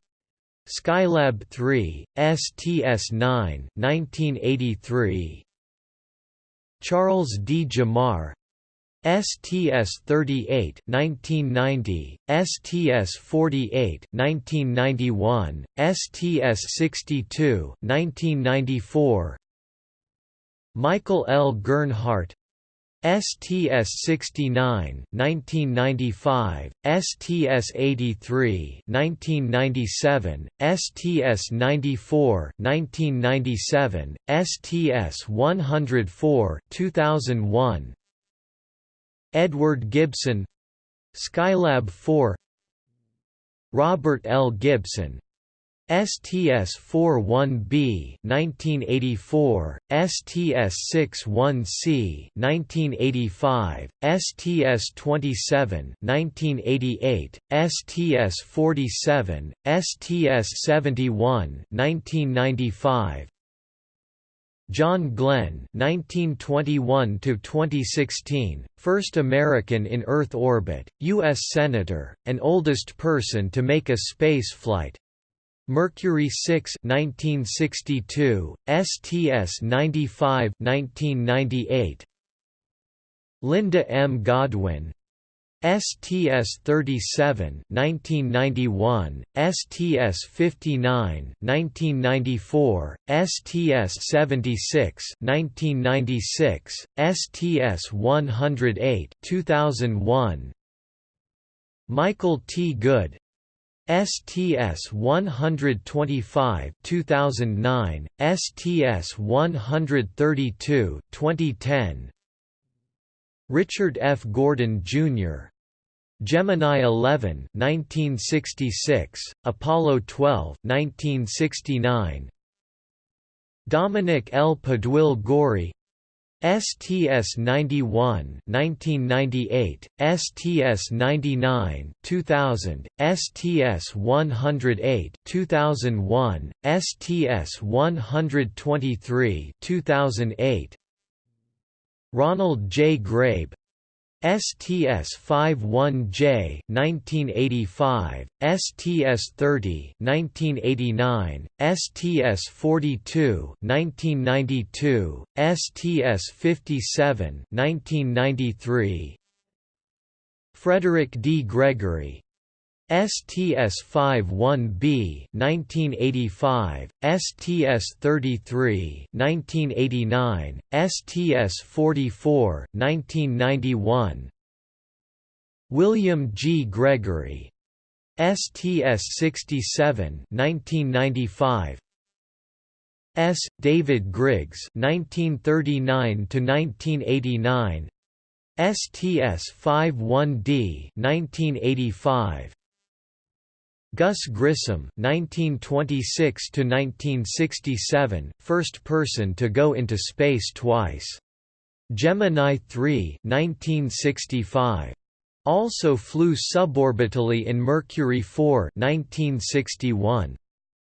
Skylab 3, STS-9 1983. Charles D. Gemar STS-38 1990, STS-48 1991, STS-62 1994 Michael L. Gernhardt STS-69 1995, STS-83 1997, STS-94 1997, STS-104 2001 Edward Gibson Skylab 4 Robert L. Gibson STS-41B 1984, STS-61C 1985, STS-27 1988, STS-47, STS-71 1995, John Glenn (1921–2016), first American in Earth orbit, U.S. Senator, and oldest person to make a space flight. Mercury 6 1962, STS 95 1998. Linda M. Godwin, STS-37 1991, STS-59 1994, STS-76 1996, STS-108 2001. Michael T. Good STS 125 2009, STS 132 2010, Richard F. Gordon, Jr. Gemini 11 1966, Apollo 12 1969, Dominic L. Pudwill Gorie STS 91 1998, STS 99 2000, STS 108 2001, STS 123 2008, Ronald J. Grabe STS-51J 1985, STS-30 1989, STS-42 1992, STS-57 1993, Frederick D. Gregory STS-51B 1985, STS-33 1989, STS-44 1991. William G. Gregory STS-67 1995. S. David Griggs 1939 to 1989. STS-51D 1985 Gus Grissom (1926–1967), first person to go into space twice. Gemini 3 1965. Also flew suborbitally in Mercury 4 1961.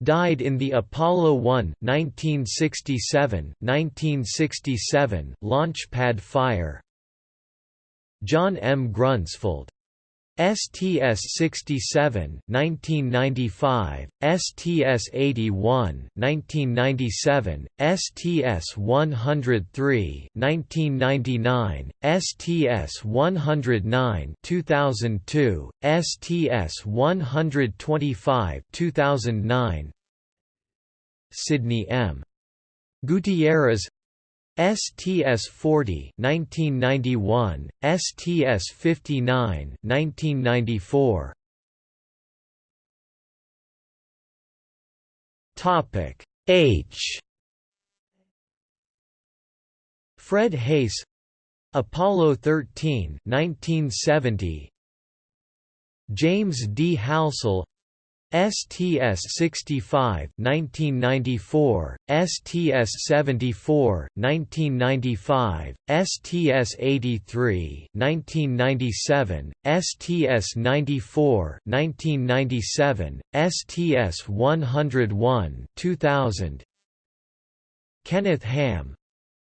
Died in the Apollo 1 1967 1967 launchpad fire. John M. Grunsfeld STS-67 1995, STS-81 1997, STS-103 1999, STS-109 2002, STS-125 2009 Sidney M. Gutierrez STS-40 1991, STS-59 1994. Topic H Fred Haise Apollo 13 1970 James D. Halsell STS-65 1994, STS-74 1995, STS-83 1997, STS-94 1997, STS-101 2000 Kenneth Ham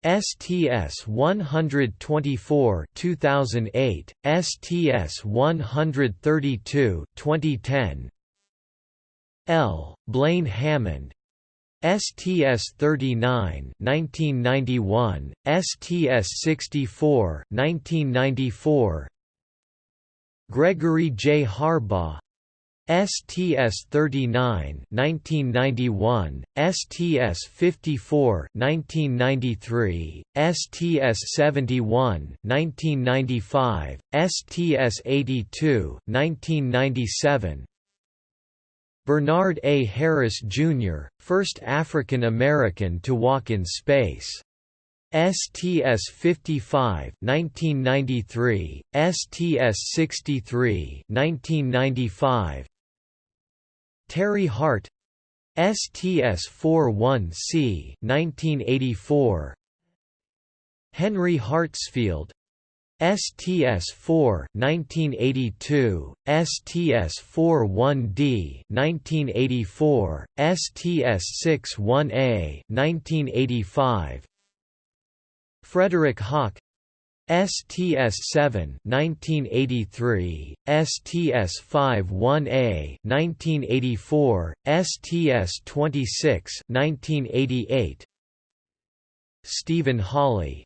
STS 124 2008 STS 132 2010 L. Blaine Hammond. STS-39 1991, STS-64 1994 Gregory J. Harbaugh. STS-39 1991, STS-54 1993, STS-71 1995, STS-82 1997 Bernard A. Harris, Jr., first African American to walk in space. STS-55 1993, STS-63 1995 Terry Hart STS-41C 1984 Henry Hartsfield STS-4 1982, STS-41D 1984, STS-61A 1985. Frederick Hawk STS-7 1983, STS-51A 1984, STS-26 1988. Stephen Hawley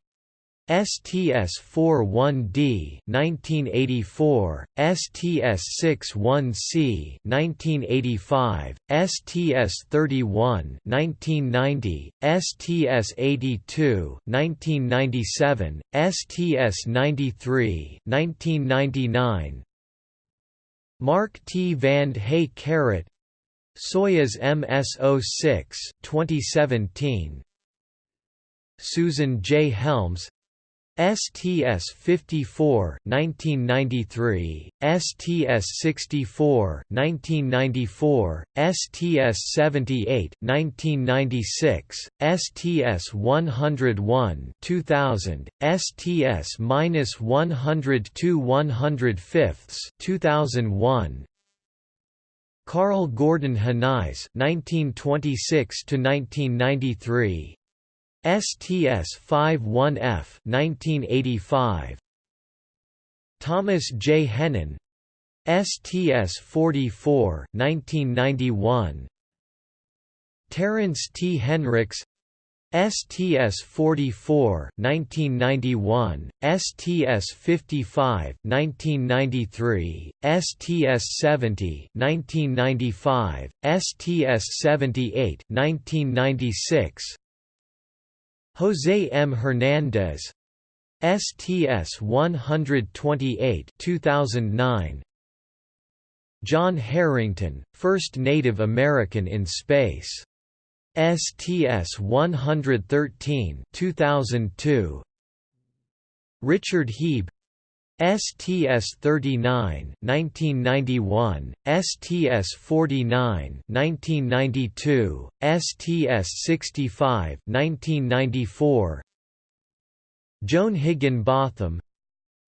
STS-41D 1984, STS-61C 1985, STS-31 1990, STS-82 1997, STS-93 1999. Mark T. Vande Hei Carrot Soyuz MS-06 2017 Susan J. Helms STS-54 1993, STS-64 1994, STS-78 1996, STS-101 2000, STS-102 105 2001 Karl Gordon Henize 1926 to 1993 STS-51F 1985 Thomas J. Hennen. STS-44 1991 Terence T. Henricks. STS-44 1991, STS-55 1993, STS-70 1995, STS-78 1996 José M. Hernández STS 128 2009 John Herrington, first Native American in space. STS 113 2002 Richard Hieb STS-39 1991, STS-49 1992, STS-65 1994 Joan Higginbotham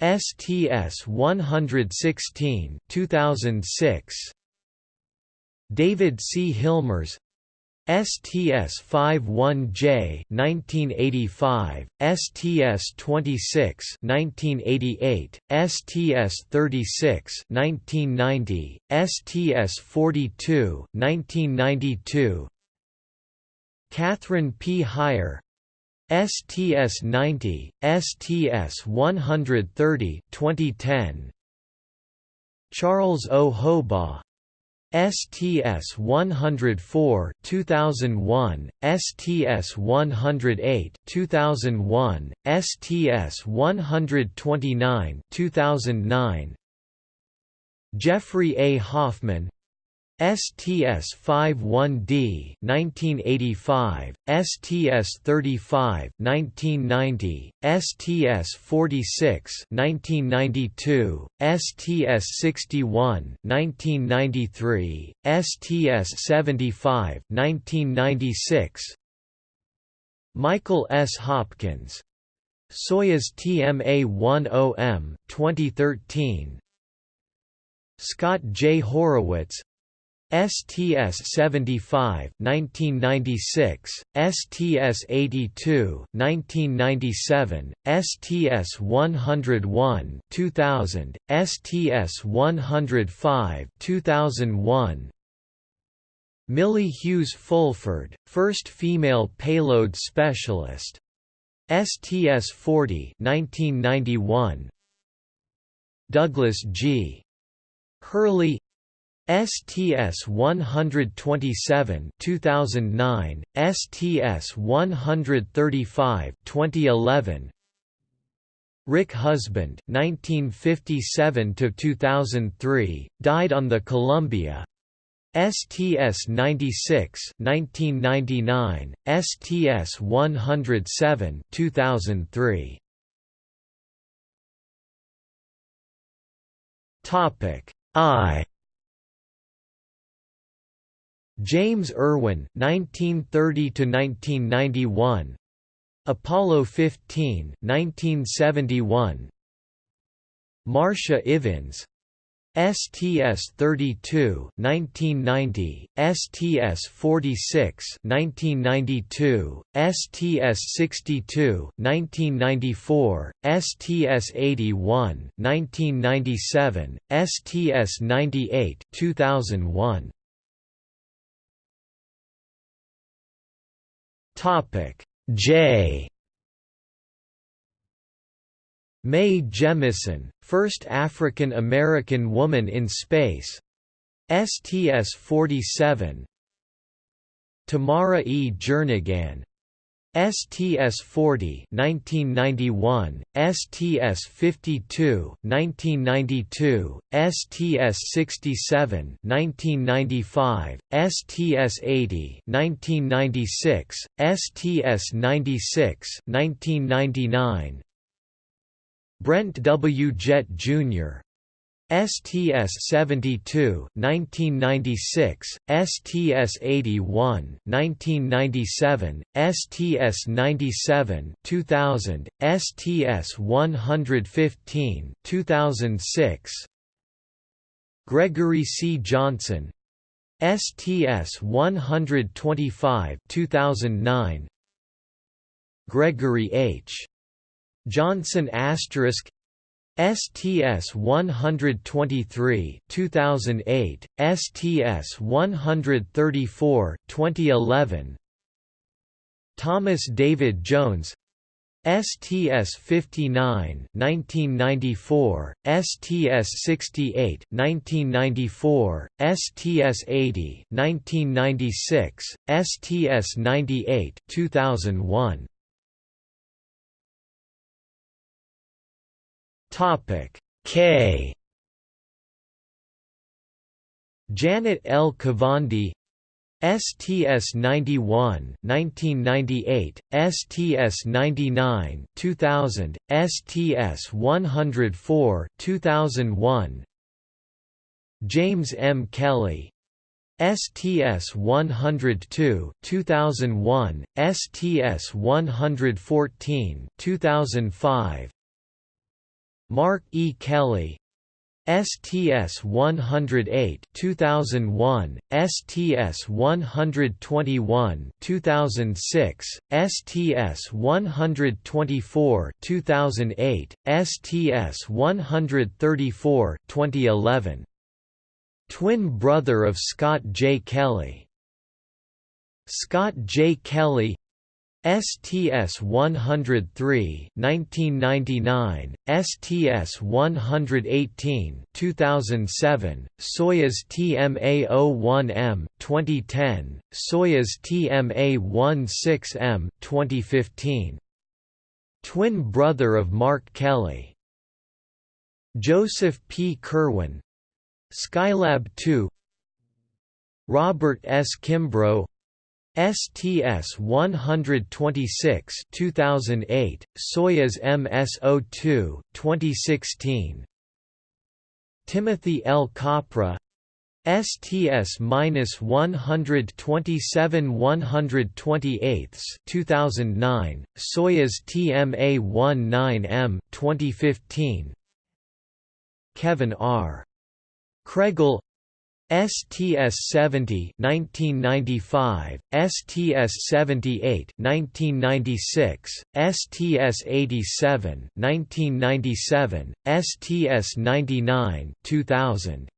STS-116 2006 David C. Hilmers STS-51J 1985, STS-26 1988, STS-36 1990, STS-42 1992, Kathryn P. Hire STS-90, STS-130 2010, Charles O. Hobaugh STS 104 2001 STS 108 2001 STS 129 2009 Jeffrey A. Hoffman STS-51D 1985, STS-35 1990, STS-46 1992, STS-61 1993, STS-75 1996 Michael S. Hopkins Soyuz TMA-10M 2013 Scott J. Horowitz STS-75 1996, STS-82 1997, STS-101 2000, STS-105 2001 Millie Hughes Fulford, first female payload specialist. STS-40 1991 Douglas G. Hurley STS 127 2009 STS 135 2011 Rick Husband 1957 to 2003 died on the Columbia. STS 96 1999 STS 107 2003 Topic I James Irwin 1930 to 1991 Apollo 15 1971 Marsha Ivins. STS 32 1990 STS 46 1992 STS 62 1994 STS 81 1997 STS 98 2001 Topic. J. Mae Jemison, first African American woman in space. STS-47 Tamara E. Jernigan STS-40 1991, STS-52 1992, STS-67 1995, STS-80 1996, STS-96 1999 Brent W. Jett Jr. STS-72 1996, STS-81 1997, STS-97 2000, STS-115 2006 Gregory C. Johnson STS-125 2009 Gregory H. Johnson asterisk STS 123 2008 STS 134 2011 Thomas David Jones STS 59 1994 STS 68 1994 STS 80 1996 STS 98 2001 Topic. K. Janet L. Kavandi STS 91 1998 STS 99 2000 STS 104 2001 James M. Kelly STS 102 2001 STS 114 2005 Mark E. Kelly. STS 108 2001 STS 121 2006 STS 124 2008 STS 134 2011 Twin brother of Scott J. Kelly. Scott J. Kelly STS 103 1999 STS 118 2007 Soyuz TMA01M 2010 Soyuz TMA16M 2015 Twin brother of Mark Kelly. Joseph P. Kerwin. Skylab 2 Robert S. Kimbrough STS 126 2008 Soyuz MS02 2016 Timothy L. Kopra STS 127 128 2009 Soyuz TMA 19M 2015 Kevin R. Kregel STS 70 1995, STS 78 1996, STS 87 1997, STS 99 2000.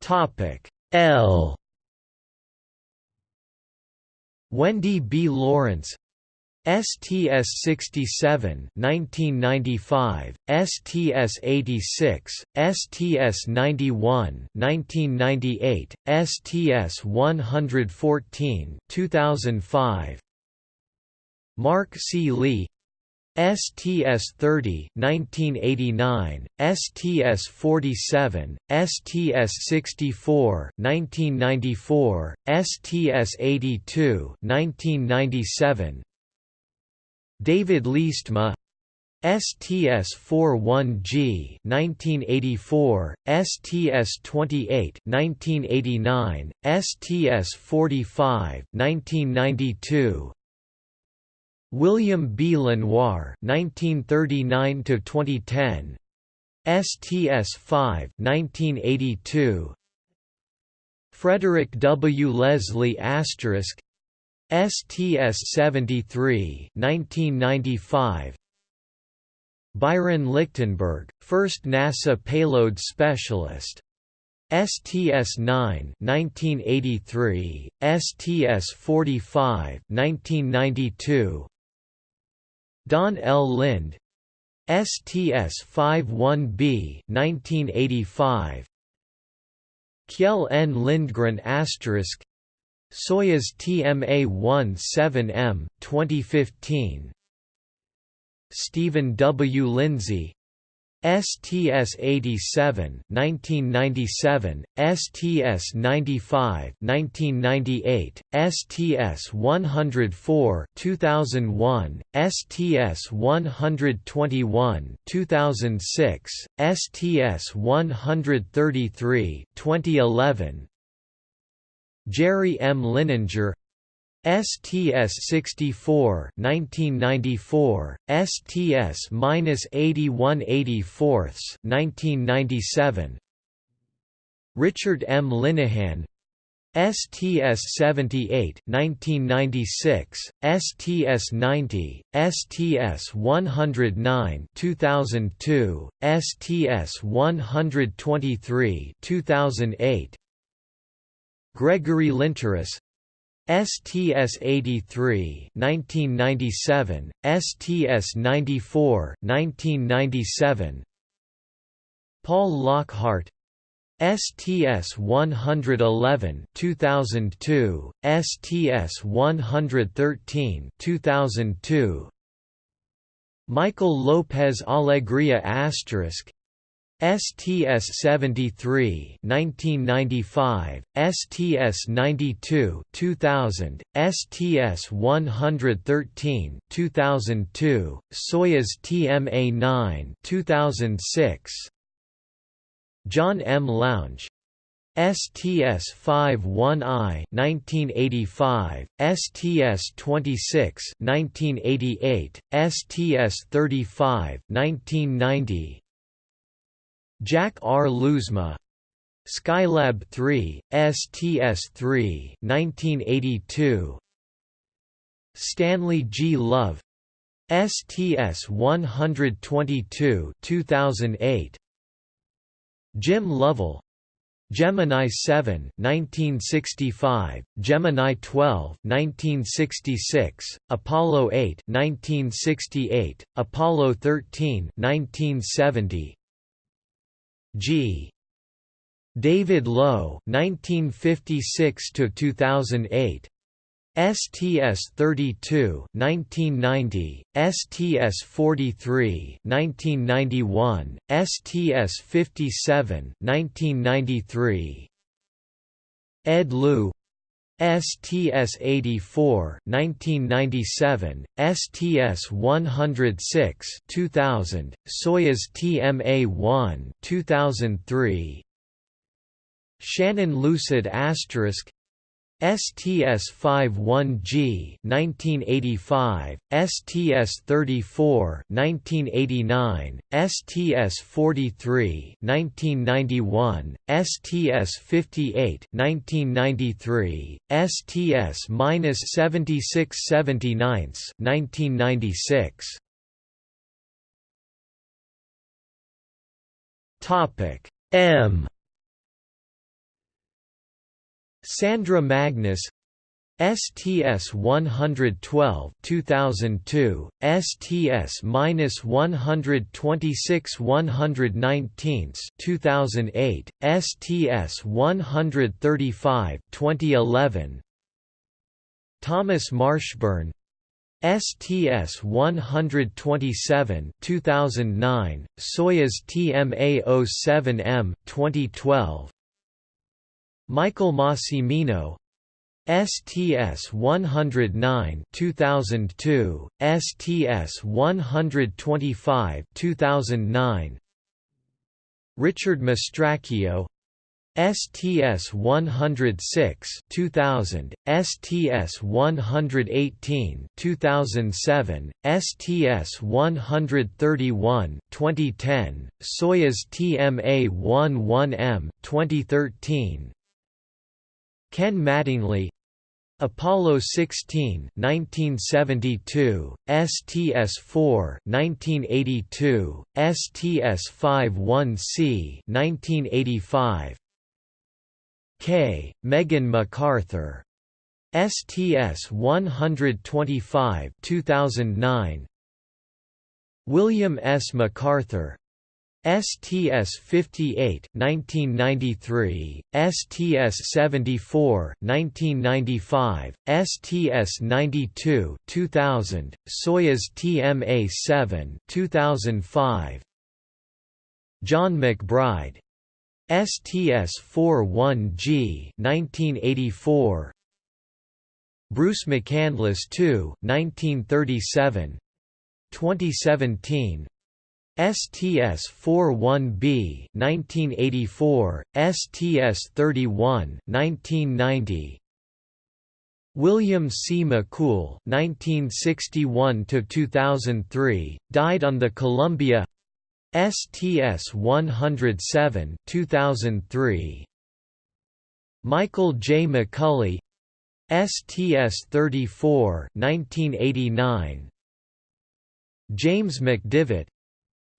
Topic L Wendy B. Lawrence STS 67 1995, STS 86, STS 91 1998, STS 114 2005 Mark C. Lee STS 30 1989, STS 47, STS 64 1994, STS 82 1997, David Leestma STS-41G 1984, STS-28 1989, STS-45 1992, William B. Lenoir 1939 to 2010, STS-5 1982, Frederick W. Leslie asterisk STS 73 1995 Byron Lichtenberg, first NASA payload specialist. STS 9 1983 STS 45 1992 Don L. Lind. STS 51B 1985 Kjell N. Lindgren asterisk Soyuz TMA-17M 2015 Steven W. Lindsey. STS-87 1997, STS-95 1998, STS-104 2001, STS-121 2006, STS-133 2011, Jerry M. Linenger STS-64 1994, STS-8184 1997 Richard M. Linnehan STS-78 1996, STS-90, STS-109 2002, STS-123 2008 Gregory Linteris STS-83 1997, STS-94 1997 Paul Lockhart. STS-111 2002, STS-113 2002 Michael Lopez Alegria asterisk STS-73 1995, STS-92 2000, STS-113 2002, Soyuz TMA-9 2006, John M. Lounge STS-51I 1985, STS-26 1988, STS-35 1990, Jack R. Lousma Skylab 3, STS-3 1982 Stanley G. Love STS-122 2008 Jim Lovell Gemini 7 1965, Gemini 12 1966, Apollo 8 1968, Apollo 13 1970, G. David Low 1956 to 2008 STS-32 1990, STS-43 1991, STS-57 1993 Ed Lu STS-84 1997, STS-106 2000, Soyuz TMA-1 2003 Shannon Lucid Asterisk STS-51G 1985, STS-34 1989, STS-43 1991, STS-58 1993, STS-7679 1996. Topic M Sandra Magnus STS 112 2002 STS 126 119 2008 STS 135 2011 Thomas Marshburn STS 127 2009 Soyuz TMA 07M 2012 Michael Massimino STS 109 2002 STS 125 2009 Richard Mastracchio STS 106 2000 STS 118 2007 STS 131 2010 Soyuz TMA 11M 2013 Ken Mattingly. Apollo 16 1972 STS-4 1982 STS-51C 1985 K. Megan McArthur. STS-125 2009 William S. McArthur STS-58 1993, STS-74 1995, STS-92 2000, Soyuz TMA-7 2005. John McBride. STS-41G 1984 Bruce McCandless II 1937 2017 STS-41B 1984, STS-31 1990. William C. McCool 1961 2003 died on the Columbia STS-107 2003 Michael J. McCulley STS-34 1989 James McDivitt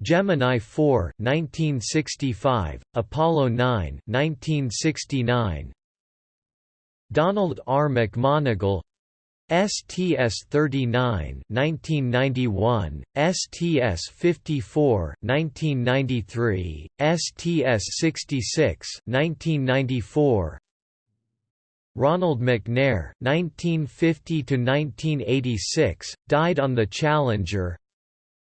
Gemini 4 1965, Apollo 9 1969, Donald R. McMonagle STS-39 1991, STS-54 1993, STS-66 1994, Ronald McNair 1950 1986 died on the Challenger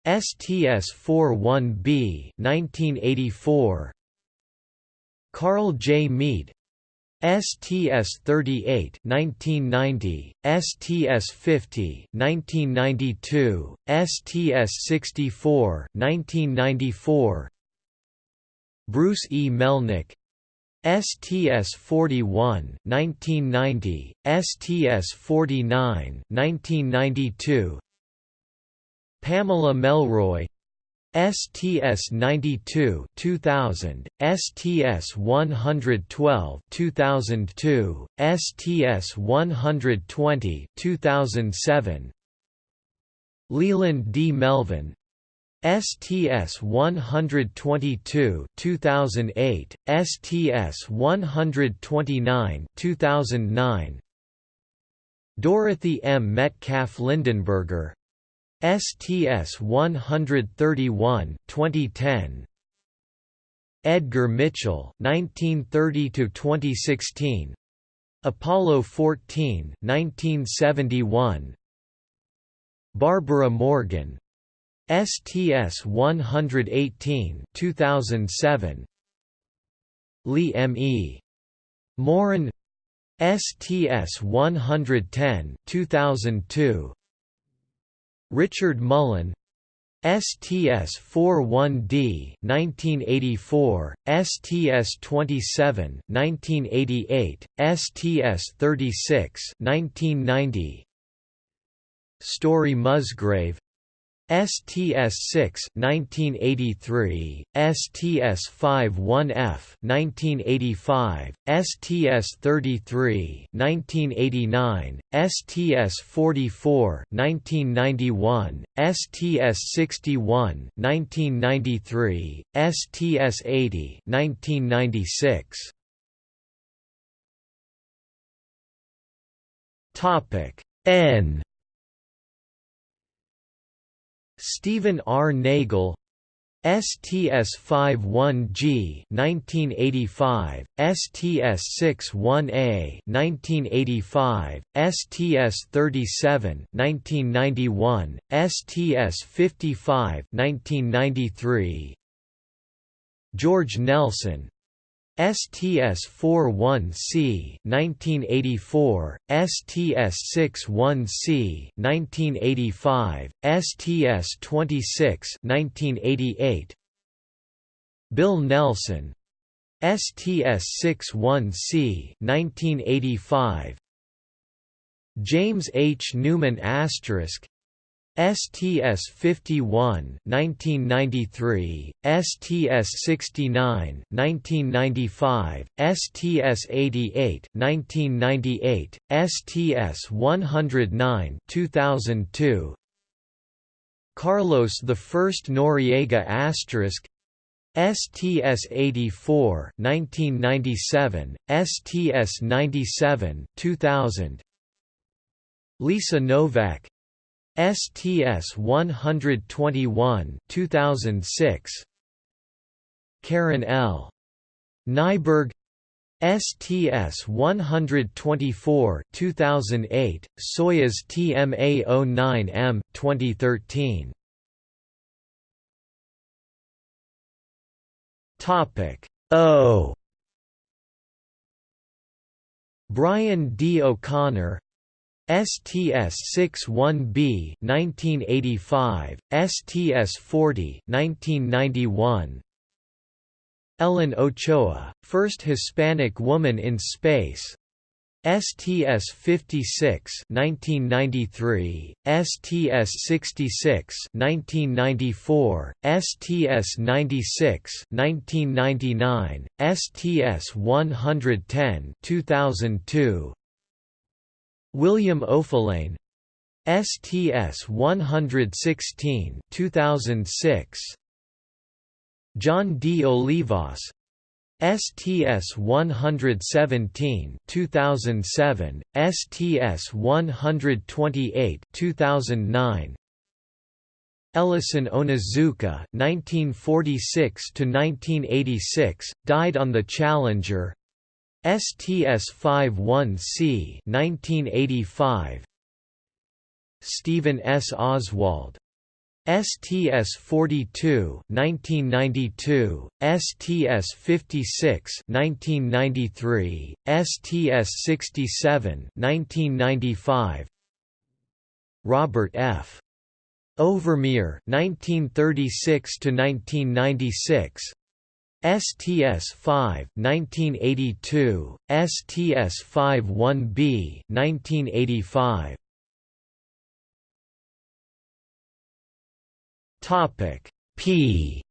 STS-41B 1984 Carl J. Meade STS-38 1990, STS-50 1992, STS-64 1994 Bruce E. Melnick STS-41 1990, STS-49 1992 Pamela Melroy STS-92 2000, STS-112 2002, STS-120 2007 Leland D. Melvin STS-122 2008, STS-129 2009 Dorothy M. Metcalf Lindenberger STS 131 2010 Edgar Mitchell 1930 to 2016 Apollo 14 1971 Barbara Morgan. STS 118 2007 Lee M. E. Morin. STS 110 2002 Richard Mullane STS-41D 1984, STS-27 1988, STS-36 1990 Story Musgrave STS-6 1983, STS-51F 1985, STS-33 1989, STS-44 1991, STS-61 1993, STS-80 1996. Topic N Stephen R. Nagel STS-51G 1985, STS-61A 1985, STS-37 1991, STS-55 1993 George Nelson STS-41C 1984, STS-61C 1985, STS-26 1988 Bill Nelson. STS-61C 1985 James H. Newman asterisk STS 51 1993, STS 69 1995, STS 88 1998, STS 109 2002 Carlos I Noriega asterisk STS 84 1997, STS 97 2000 Lisa Nowak STS 121 2006 Karen L. Nyberg. STS 124 2008 Soyuz TMA09M 2013 Topic O. Bryan D. O'Connor STS-61B 1985, STS-40 1991. Ellen Ochoa, first Hispanic woman in space. STS-56 1993, STS-66 1994, STS-96 1999, STS-110 2002, William Oefelein STS 116 2006 John D. Olivas. STS 117 2007 STS 128 2009 Ellison Onizuka 1946 to 1986 died on the Challenger STS-51C 1985 Stephen S. Oswald. STS 42 1992 STS 56 1993 STS 67 1995 Robert F. Overmyer 1936 to 1996 STS-5 1982, STS-51B 1985. Topic P.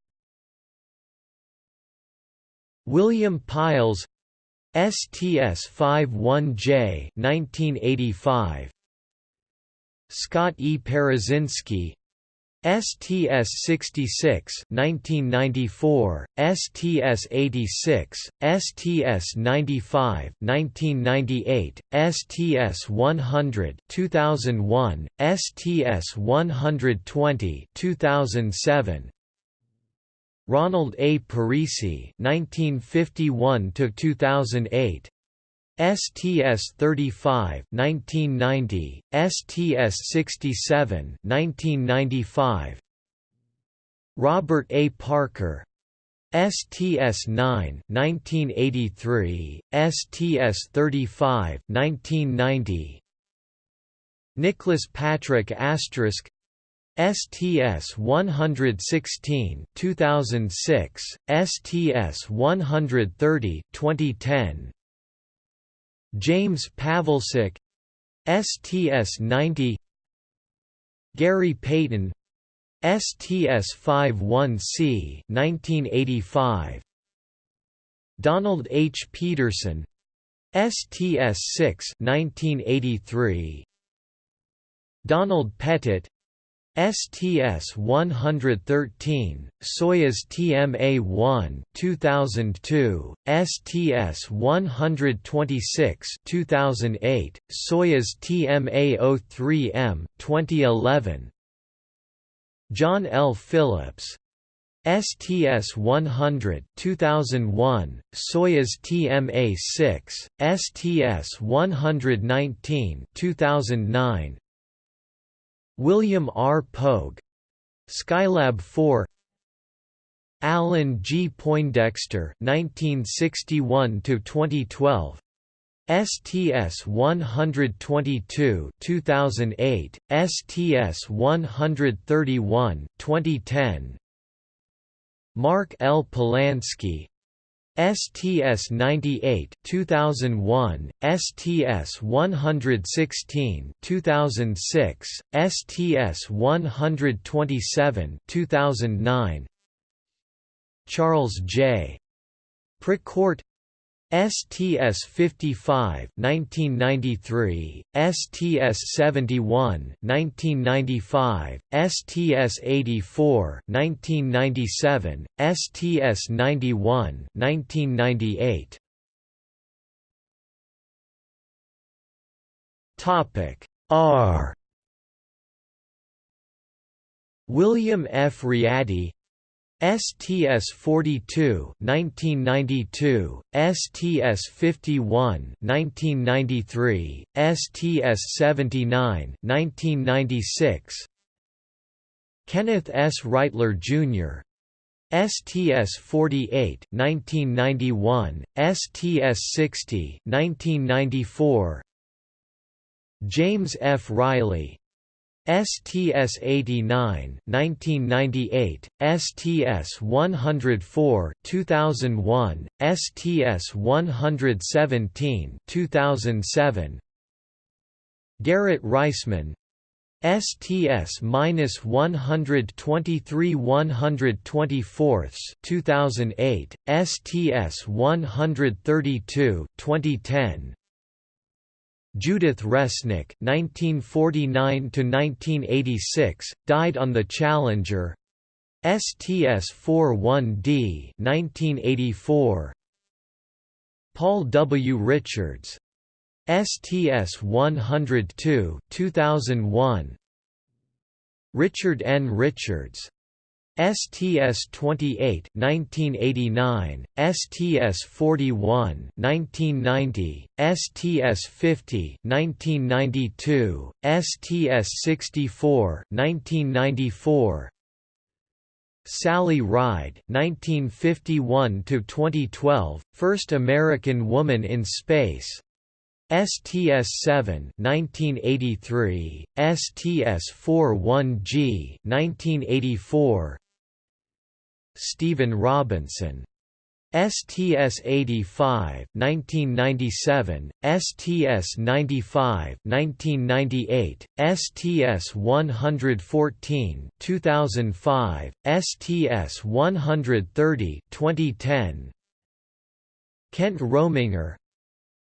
William Pailes, STS-51J 1985. Scott E. Parazynski. STS-66 1994, STS-86, STS-95 1998, STS-100 2001, STS-120 2007, Ronald A. Parise 1951 2008 STS 35 1990 STS 67 1995 Robert A. Parker. STS 9 1983 STS 35 1990 Nicholas Patrick asterisk. STS 116 2006 STS 130 2010 James Pawelczyk STS 90 Gary Payton STS 51C 1985 Donald H. Peterson STS 6 1983 Donald Pettit STS 113, Soyuz TMA-1 2002, STS 126 2008, Soyuz TMA-03M 2011. John L. Phillips STS 100 2001, Soyuz TMA-6, STS 119 2009, William R. Pogue Skylab 4 Alan G. Poindexter 1961 2012 STS-122 2008, STS-131 2010 Mark L. Polansky STS-98 2001, STS-116 2006, STS-127 2009 Charles J. Precourt STS 55 1993 STS 71 1995 STS 84 1997 STS 91 1998 Topic R. William F. Readdy STS 42 1992 STS 51 1993 STS 79 1996 Kenneth S Reightler Jr. STS 48 1991 STS 60 1994 James F Reilly STS 89 1998, STS 104 2001, STS 117 2007 Garrett Reisman STS-123 124 2008, STS 132 2010 Judith Resnik (1949–1986) died on the Challenger. STS-41D (1984). Paul W. Richards. STS-102 2001. Richard N. Richards. STS-28 1989, STS-41 1990, STS-50 1992, STS-64 1994, Sally Ride 1951 to 2012 first American woman in space. STS-7 1983 STS-41G 1984 Stephen Robinson. STS-85 1997, STS-95 1998, STS-114 2005, STS-130 2010 Kent Rominger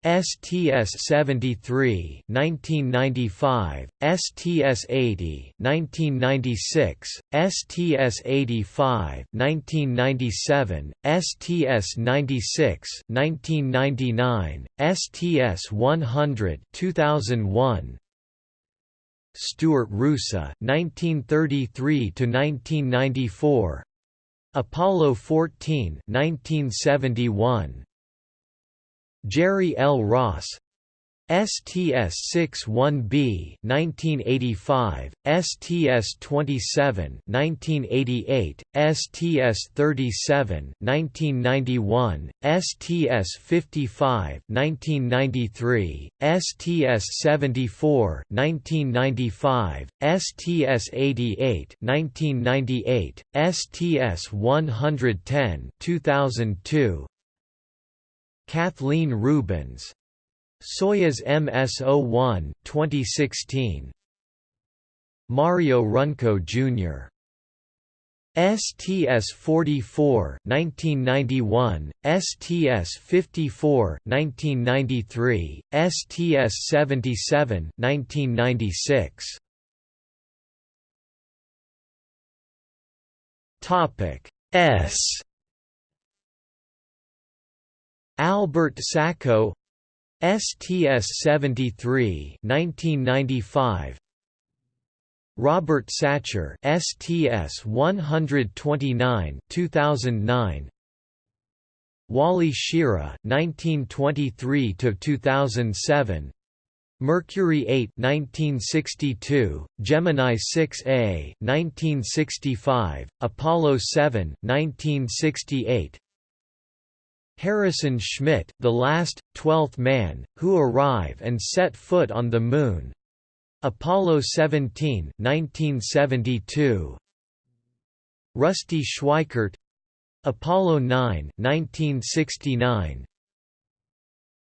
STS-73 1995, STS-80 1996, STS-85 1997, STS-96 1999, STS-100 2001, Stuart Roosa 1933 to 1994 Apollo 14 1971 Jerry L. Ross. STS-61B 1985, STS-27 1988, STS-37 1991, STS-55 1993, STS-74 1995, STS-88 1998, STS-110 2002, Kathleen Rubins. Soyuz MS-01 2016. Mario Runco Jr. STS-44 1991, STS-54 1993, STS-77 1996. Topic S Albert Sacco STS-73 1995 Robert Satcher STS-129 2009 Wally Schirra 1923 to 2007 Mercury 8 1962 Gemini 6A 1965 Apollo 7 1968 Harrison Schmitt, the last, twelfth man, who arrive and set foot on the Moon. Apollo 17 1972. Rusty Schweickart Apollo 9 1969.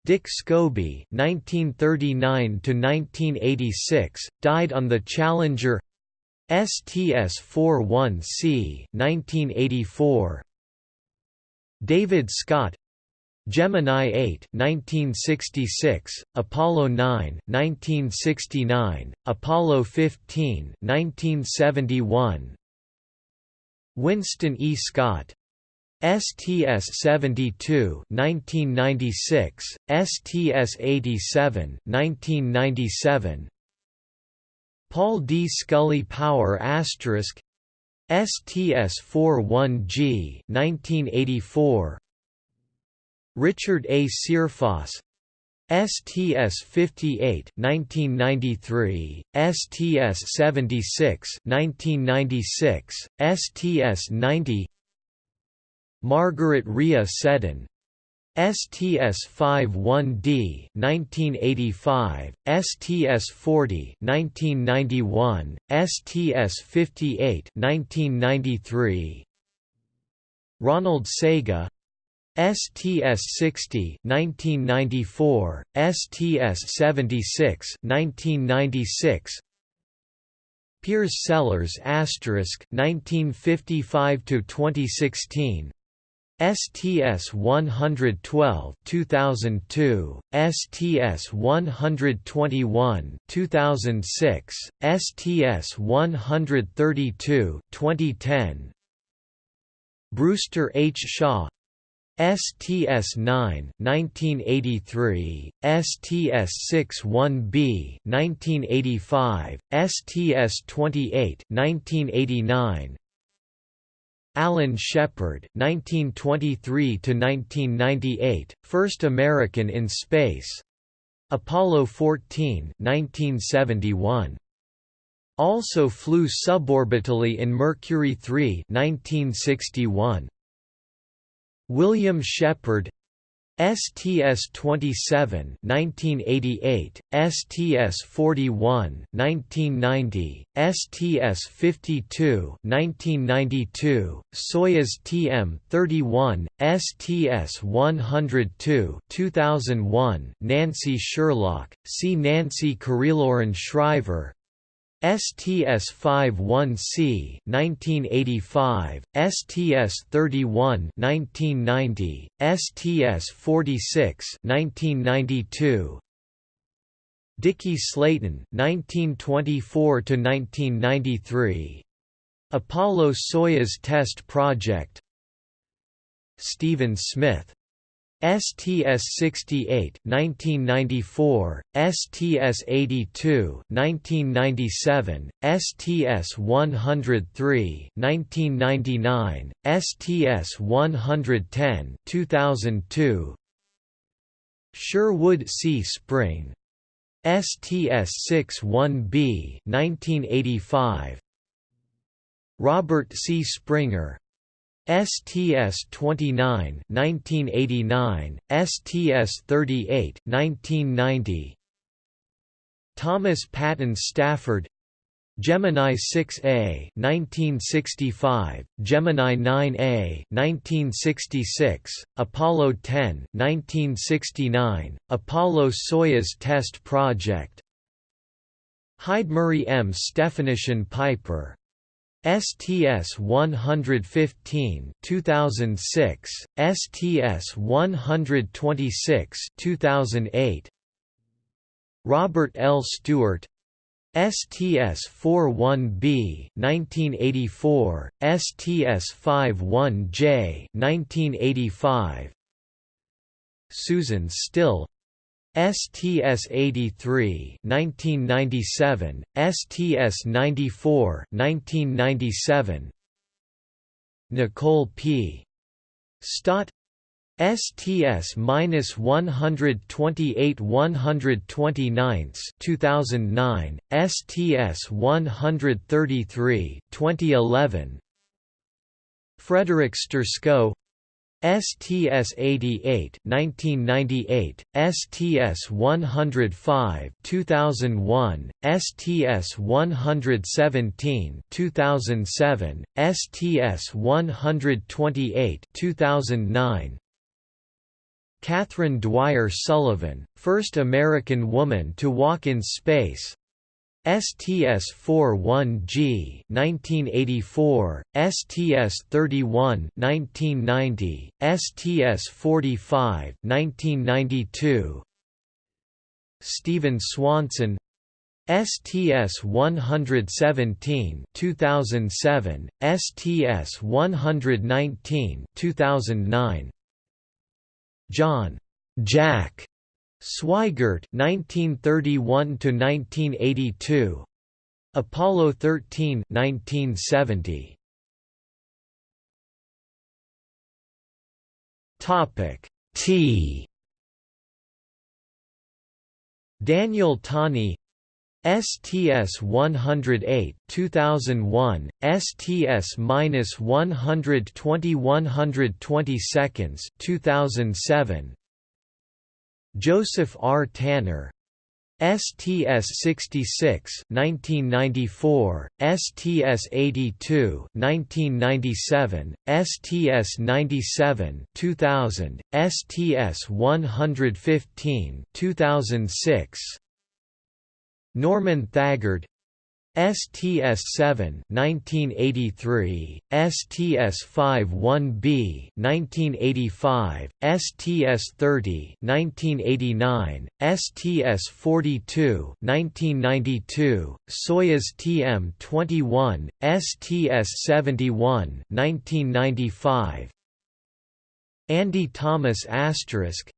Dick Scobee (1939–1986) died on the Challenger STS-41C (1984). David Scott Gemini 8 1966, Apollo 9 1969, Apollo 15 1971. Winston E. Scott STS-72 1996, STS-87 1997. Paul D. Scully Power Asterisk STS-41G 1984 Richard A. Searfoss. STS-58 1993, STS-76 1996, STS-90 Margaret Rhea Seddon. STS-51D 1985, STS-40 1991, STS-58 1993 Ronald Sega STS-60 1994, STS-76 1996 Piers Sellers asterisk 1955 to 2016 STS 112 2002 STS 121 2006 STS 132 2010 Brewster H. Shaw STS-9 1983, STS-61B 1985, STS-28 1989, Alan Shepard, 1923 to 1998, first American in space. Apollo 14, 1971. Also flew suborbitally in Mercury 3, 1961. William Shepard STS-27 1988, STS-41 1990, STS-52 1992, Soyuz TM-31, STS-102 2001, Nancy Sherlock, see Nancy Currie Loren Shriver, STS-51C 1985, STS-31 1990, STS-46 1992, Dickie Slayton 1924 to 1993 Apollo-Soyuz test project. Stephen Smith STS-68 1994, STS-82 1997, STS-103 1999, STS-110 2002, Sherwood C. Spring. STS-61B 1985, Robert C. Springer STS-29 1989, STS-38 1990, Thomas Patton Stafford Gemini 6A 1965, Gemini 9A 1966, Apollo 10 1969, Apollo-Soyuz Test Project Hyde-Murray M. Stephanischen Piper STS 115 2006 STS 126 2008 Robert L. Stewart STS 41B 1984 STS 51J 1985 Susan Still STS-83 1997, STS-94 1997, Nicole P. Stott. STS-128 129 2009, STS-133 2011 Frederick Sturckow STS-88 1998, STS-105 2001, STS-117 2007, STS-128 2009 Kathryn Dwyer Sullivan, first American woman to walk in space STS-41G 1984, STS-31 1990, STS-45 1992, Steven Swanson STS-117 2007, STS-119 2009, John Jack Swigert 1931 to 1982 Apollo 13 1970 Topic T. Daniel Tani STS 108 2001 STS minus 120 120 seconds 2007 Joseph R. Tanner STS-66 1994, STS-82 1997, STS-97 2000, STS-115 2006 Norman Thagard STS-7 1983, STS-51B 1985, STS-30 1989, STS-42 1992, Soyuz TM-21, STS-71 1995, Andy Thomas asterisk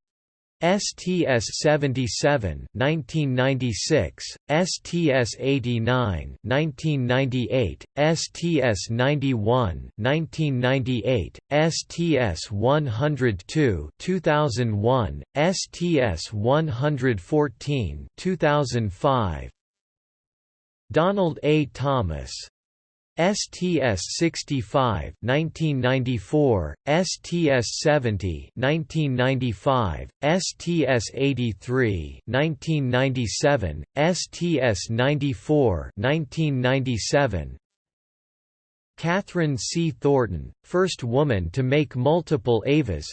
STS-77 1996, STS-89 1998, STS-91 1998, STS-102 2001, STS-114 2005 Donald A. Thomas STS-65 1994, STS-70 1995, STS-83 1997, STS-94 1997, Kathryn C. Thornton, first woman to make multiple EVAs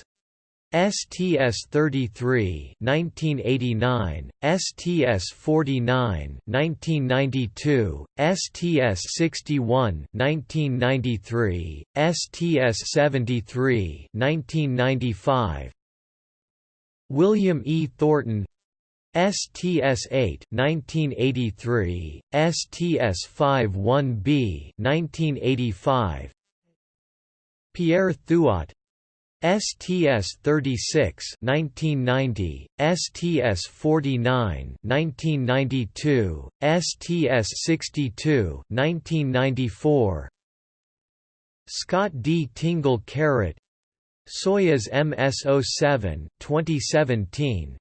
STS-33 1989, STS-49 1992, STS-61 1993, STS-73 1995, William E. Thornton STS-8 1983, STS-51B 1985, Pierre Thuot STS-36 1990, STS-49 1992, STS-62 1994, Scott D. Tingle Carrot Soyuz MS-07 2017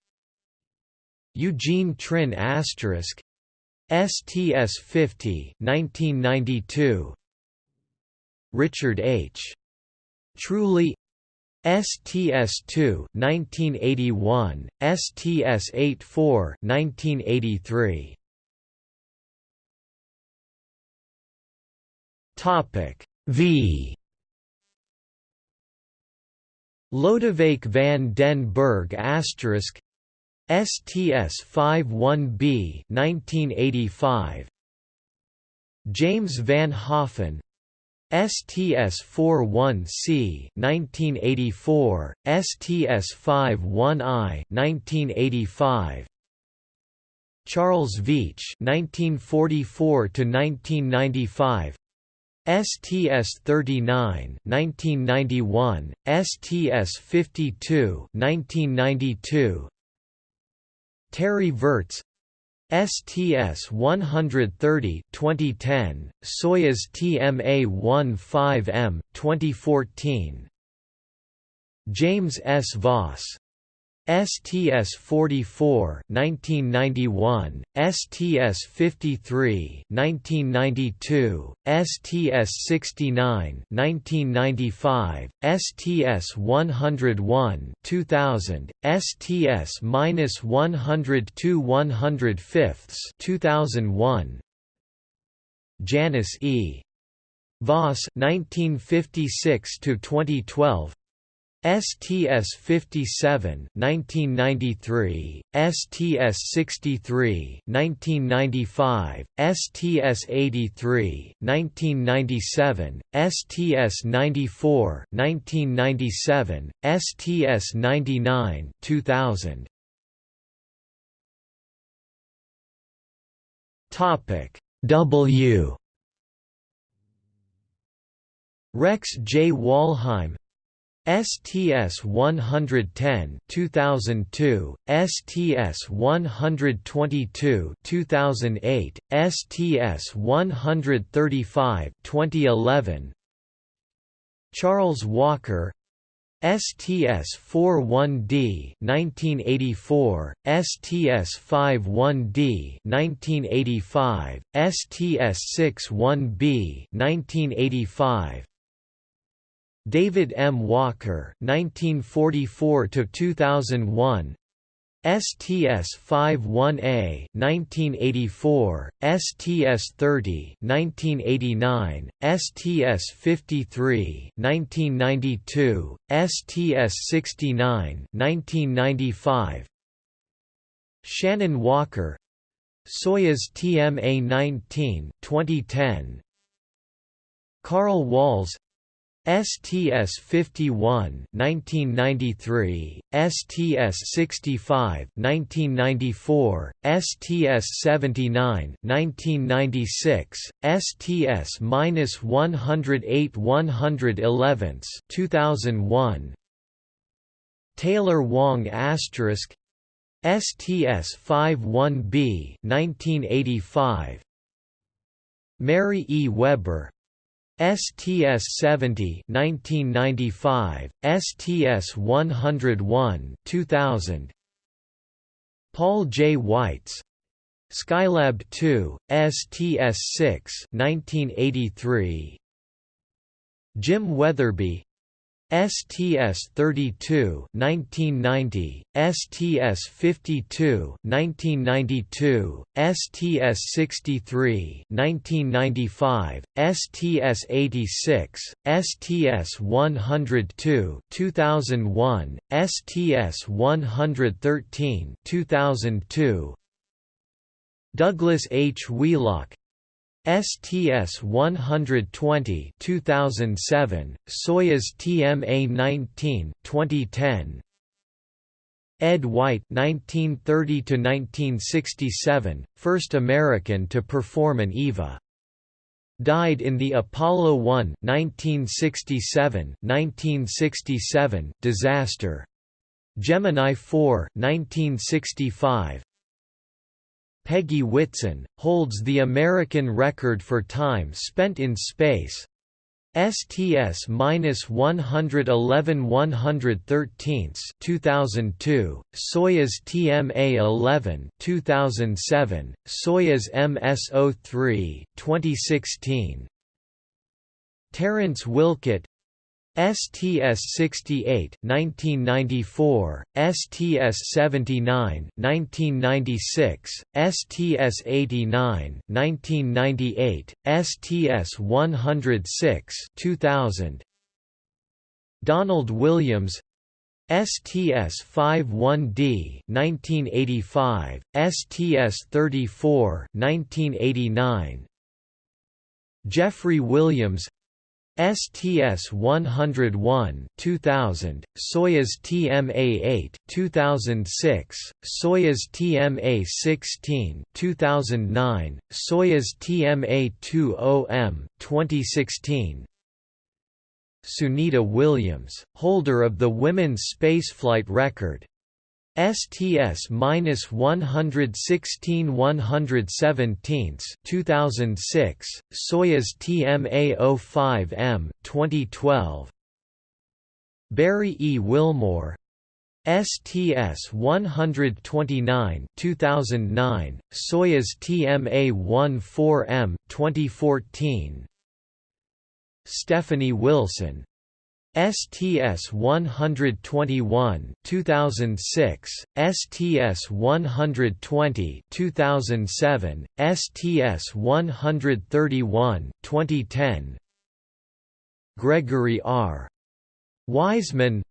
Eugene Trinh Asterisk STS-50 1992 Richard H. Truly STS-2 1981, STS-84 1983. Topic V Lodewijk van den Berg asterisk STS-51B 1985 James Van Hoften STS-41C 1984, STS-51I 1985, Charles Veach 1944 to 1995 STS-39 1991, STS-52 1992 Terry Virts STS-130 2010, Soyuz TMA-15M 2014. James S. Voss STS-44 1991, STS-53 1992, STS-69 1995, STS-101 2000, STS-102 105 2001 Janice E. Voss 1956 to 2012 STS-57 1993, STS-63 1995, STS-83 1997, STS-94 1997, STS-99 2000. Topic W Rex J. Walheim STS 110 2002 STS 122 2008 STS 135 2011 Charles Walker STS 41D 1984 STS 51D 1985 STS 61B 1985 David M. Walker 1944 2001 STS-51A 1984, STS-30 1989, STS-53 1992, STS-69 1995 Shannon Walker. Soyuz TMA-19 2010 Carl Walz STS-51 1993, STS-65 1994, STS-79 1996, STS-108 111 2001 Taylor Wang asterisk STS 51B 1985 Mary E. Weber STS-70 1995, STS-101 2000, Paul J. Weitz, Skylab 2, STS-6 1983, Jim Wetherbee STS-32 1990, STS-52 1992, STS-63 1995, STS-86, STS-102 2001, STS-113 2002, Douglas H. Wheelock, STS 120 2007 Soyuz TMA 19 2010 Ed White 1930 to 1967 first American to perform an EVA died in the Apollo 1 1967 1967 disaster. Gemini 4 1965 Peggy Whitson, holds the American record for time spent in space. STS-111 113 2002, Soyuz TMA-11 2007, Soyuz MS-03 2016. Terence Wilcutt STS-68 1994, STS-79 1996, STS-89 1998, STS-106 2000. Donald Williams STS-51D 1985, STS-34 1989. Jeffrey Williams STS-101 2000, Soyuz TMA-8 2006, Soyuz TMA-16 2009, Soyuz TMA-20M 2016 Sunita Williams, holder of the women's spaceflight record, STS minus 116 117 2006 Soyuz TMA 05 M 2012 Barry E. Wilmore. STS 129 2009 Soyuz TMA 14 M 2014 Stephanie Wilson STS-121 2006, STS-120 2007, STS-131 2010 Gregory R. Wiseman.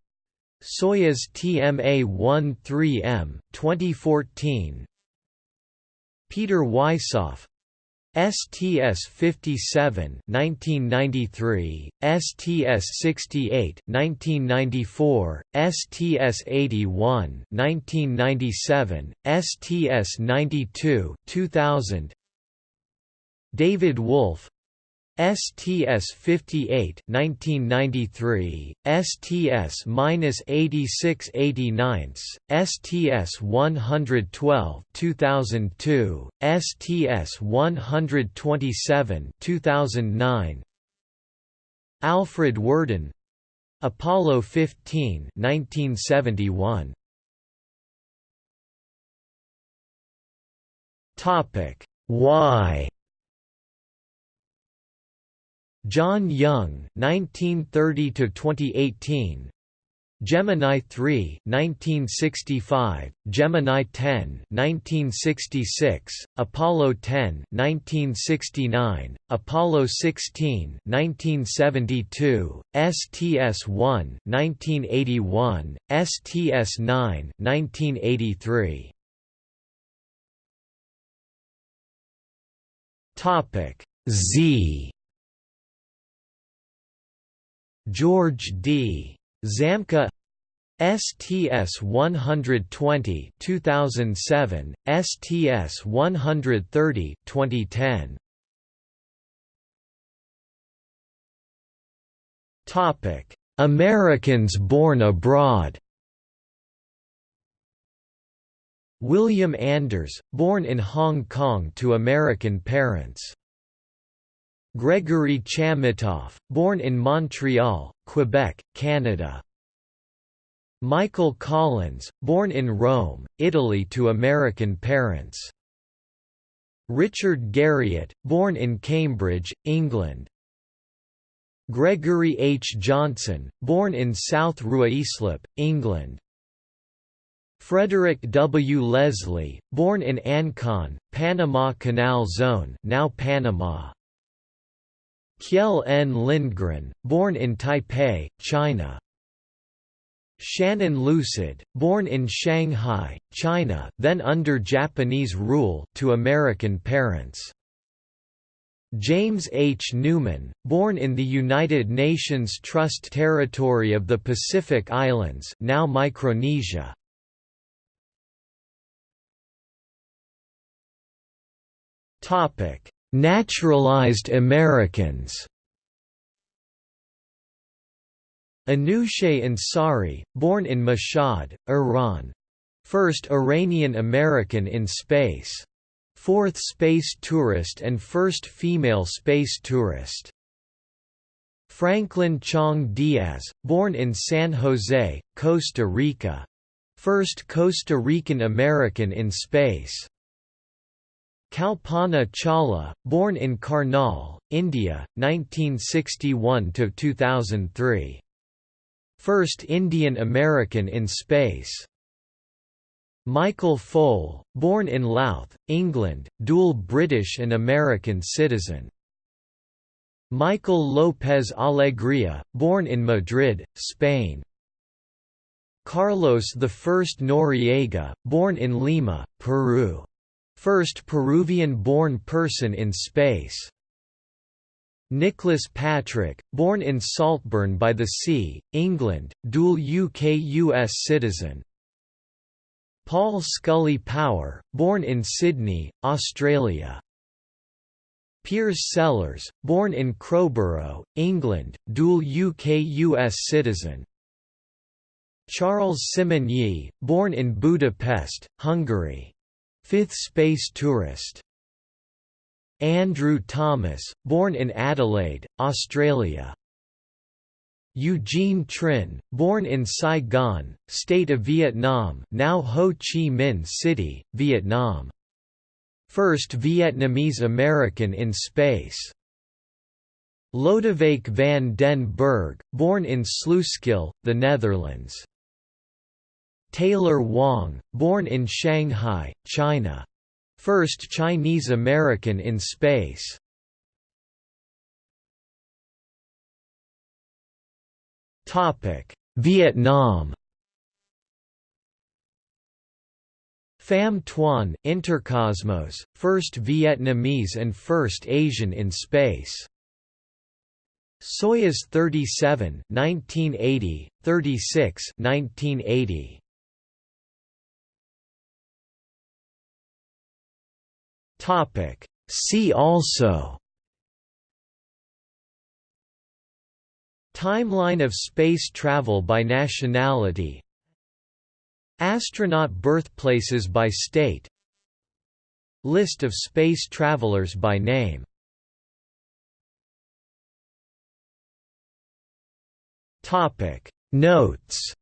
Soyuz TMA-13M 2014 Peter Wisoff STS-57 1993, STS-68 1994, STS-81 1997, STS-92 2000 David Wolf, STS-58 1993, STS-8689, STS-112 2002, STS-127 2009, Alfred Worden, Apollo 15 1971. Topic: Why? John Young 1930 to 2018 Gemini 3 1965 Gemini 10 1966 Apollo 10 1969 Apollo 16 1972 STS-1 1981 STS-9 1983 Topic Z George D. Zamka STS-120 2007, STS-130 2010. Topic: Americans born abroad. William Anders, born in Hong Kong to American parents. Gregory Chamitoff, born in Montreal, Quebec, Canada. Michael Collins, born in Rome, Italy to American parents. Richard Garriott, born in Cambridge, England. Gregory H. Johnson, born in South Ruislip, England. Frederick W. Leslie, born in Ancon, Panama Canal Zone now Panama. Kjell N. Lindgren, born in Taipei, China. Shannon Lucid, born in Shanghai, China then under Japanese rule to American parents. James H. Newman, born in the United Nations Trust Territory of the Pacific Islands now Micronesia. Naturalized Americans Anousheh Ansari, born in Mashhad, Iran. First Iranian American in space. Fourth space tourist and first female space tourist. Franklin Chang-Díaz, born in San Jose, Costa Rica. First Costa Rican American in space. Kalpana Chawla, born in Karnal, India, 1961–2003. First Indian American in space. Michael Foale, born in Louth, England, dual British and American citizen. Michael López Alegría, born in Madrid, Spain. Carlos I Noriega, born in Lima, Peru first Peruvian-born person in space. Nicholas Patrick, born in Saltburn by the Sea, England, dual UK-US citizen. Paul Scully Power, born in Sydney, Australia. Piers Sellers, born in Crowborough, England, dual UK-US citizen. Charles Simonyi, born in Budapest, Hungary. Fifth space tourist Andrew Thomas, born in Adelaide, Australia. Eugene Trinh, born in Saigon, State of Vietnam now Ho Chi Minh City, Vietnam. First Vietnamese American in space. Lodewijk van den Berg, born in Sluiskil, the Netherlands. Taylor Wang, born in Shanghai, China. First Chinese American in space. Topic: Vietnam Pham Tuan Intercosmos, first Vietnamese and first Asian in space. Soyuz 37 1980, 36 1980. Topic. See also. Timeline of space travel by nationality. Astronaut birthplaces by state. List of space travelers by name. Notes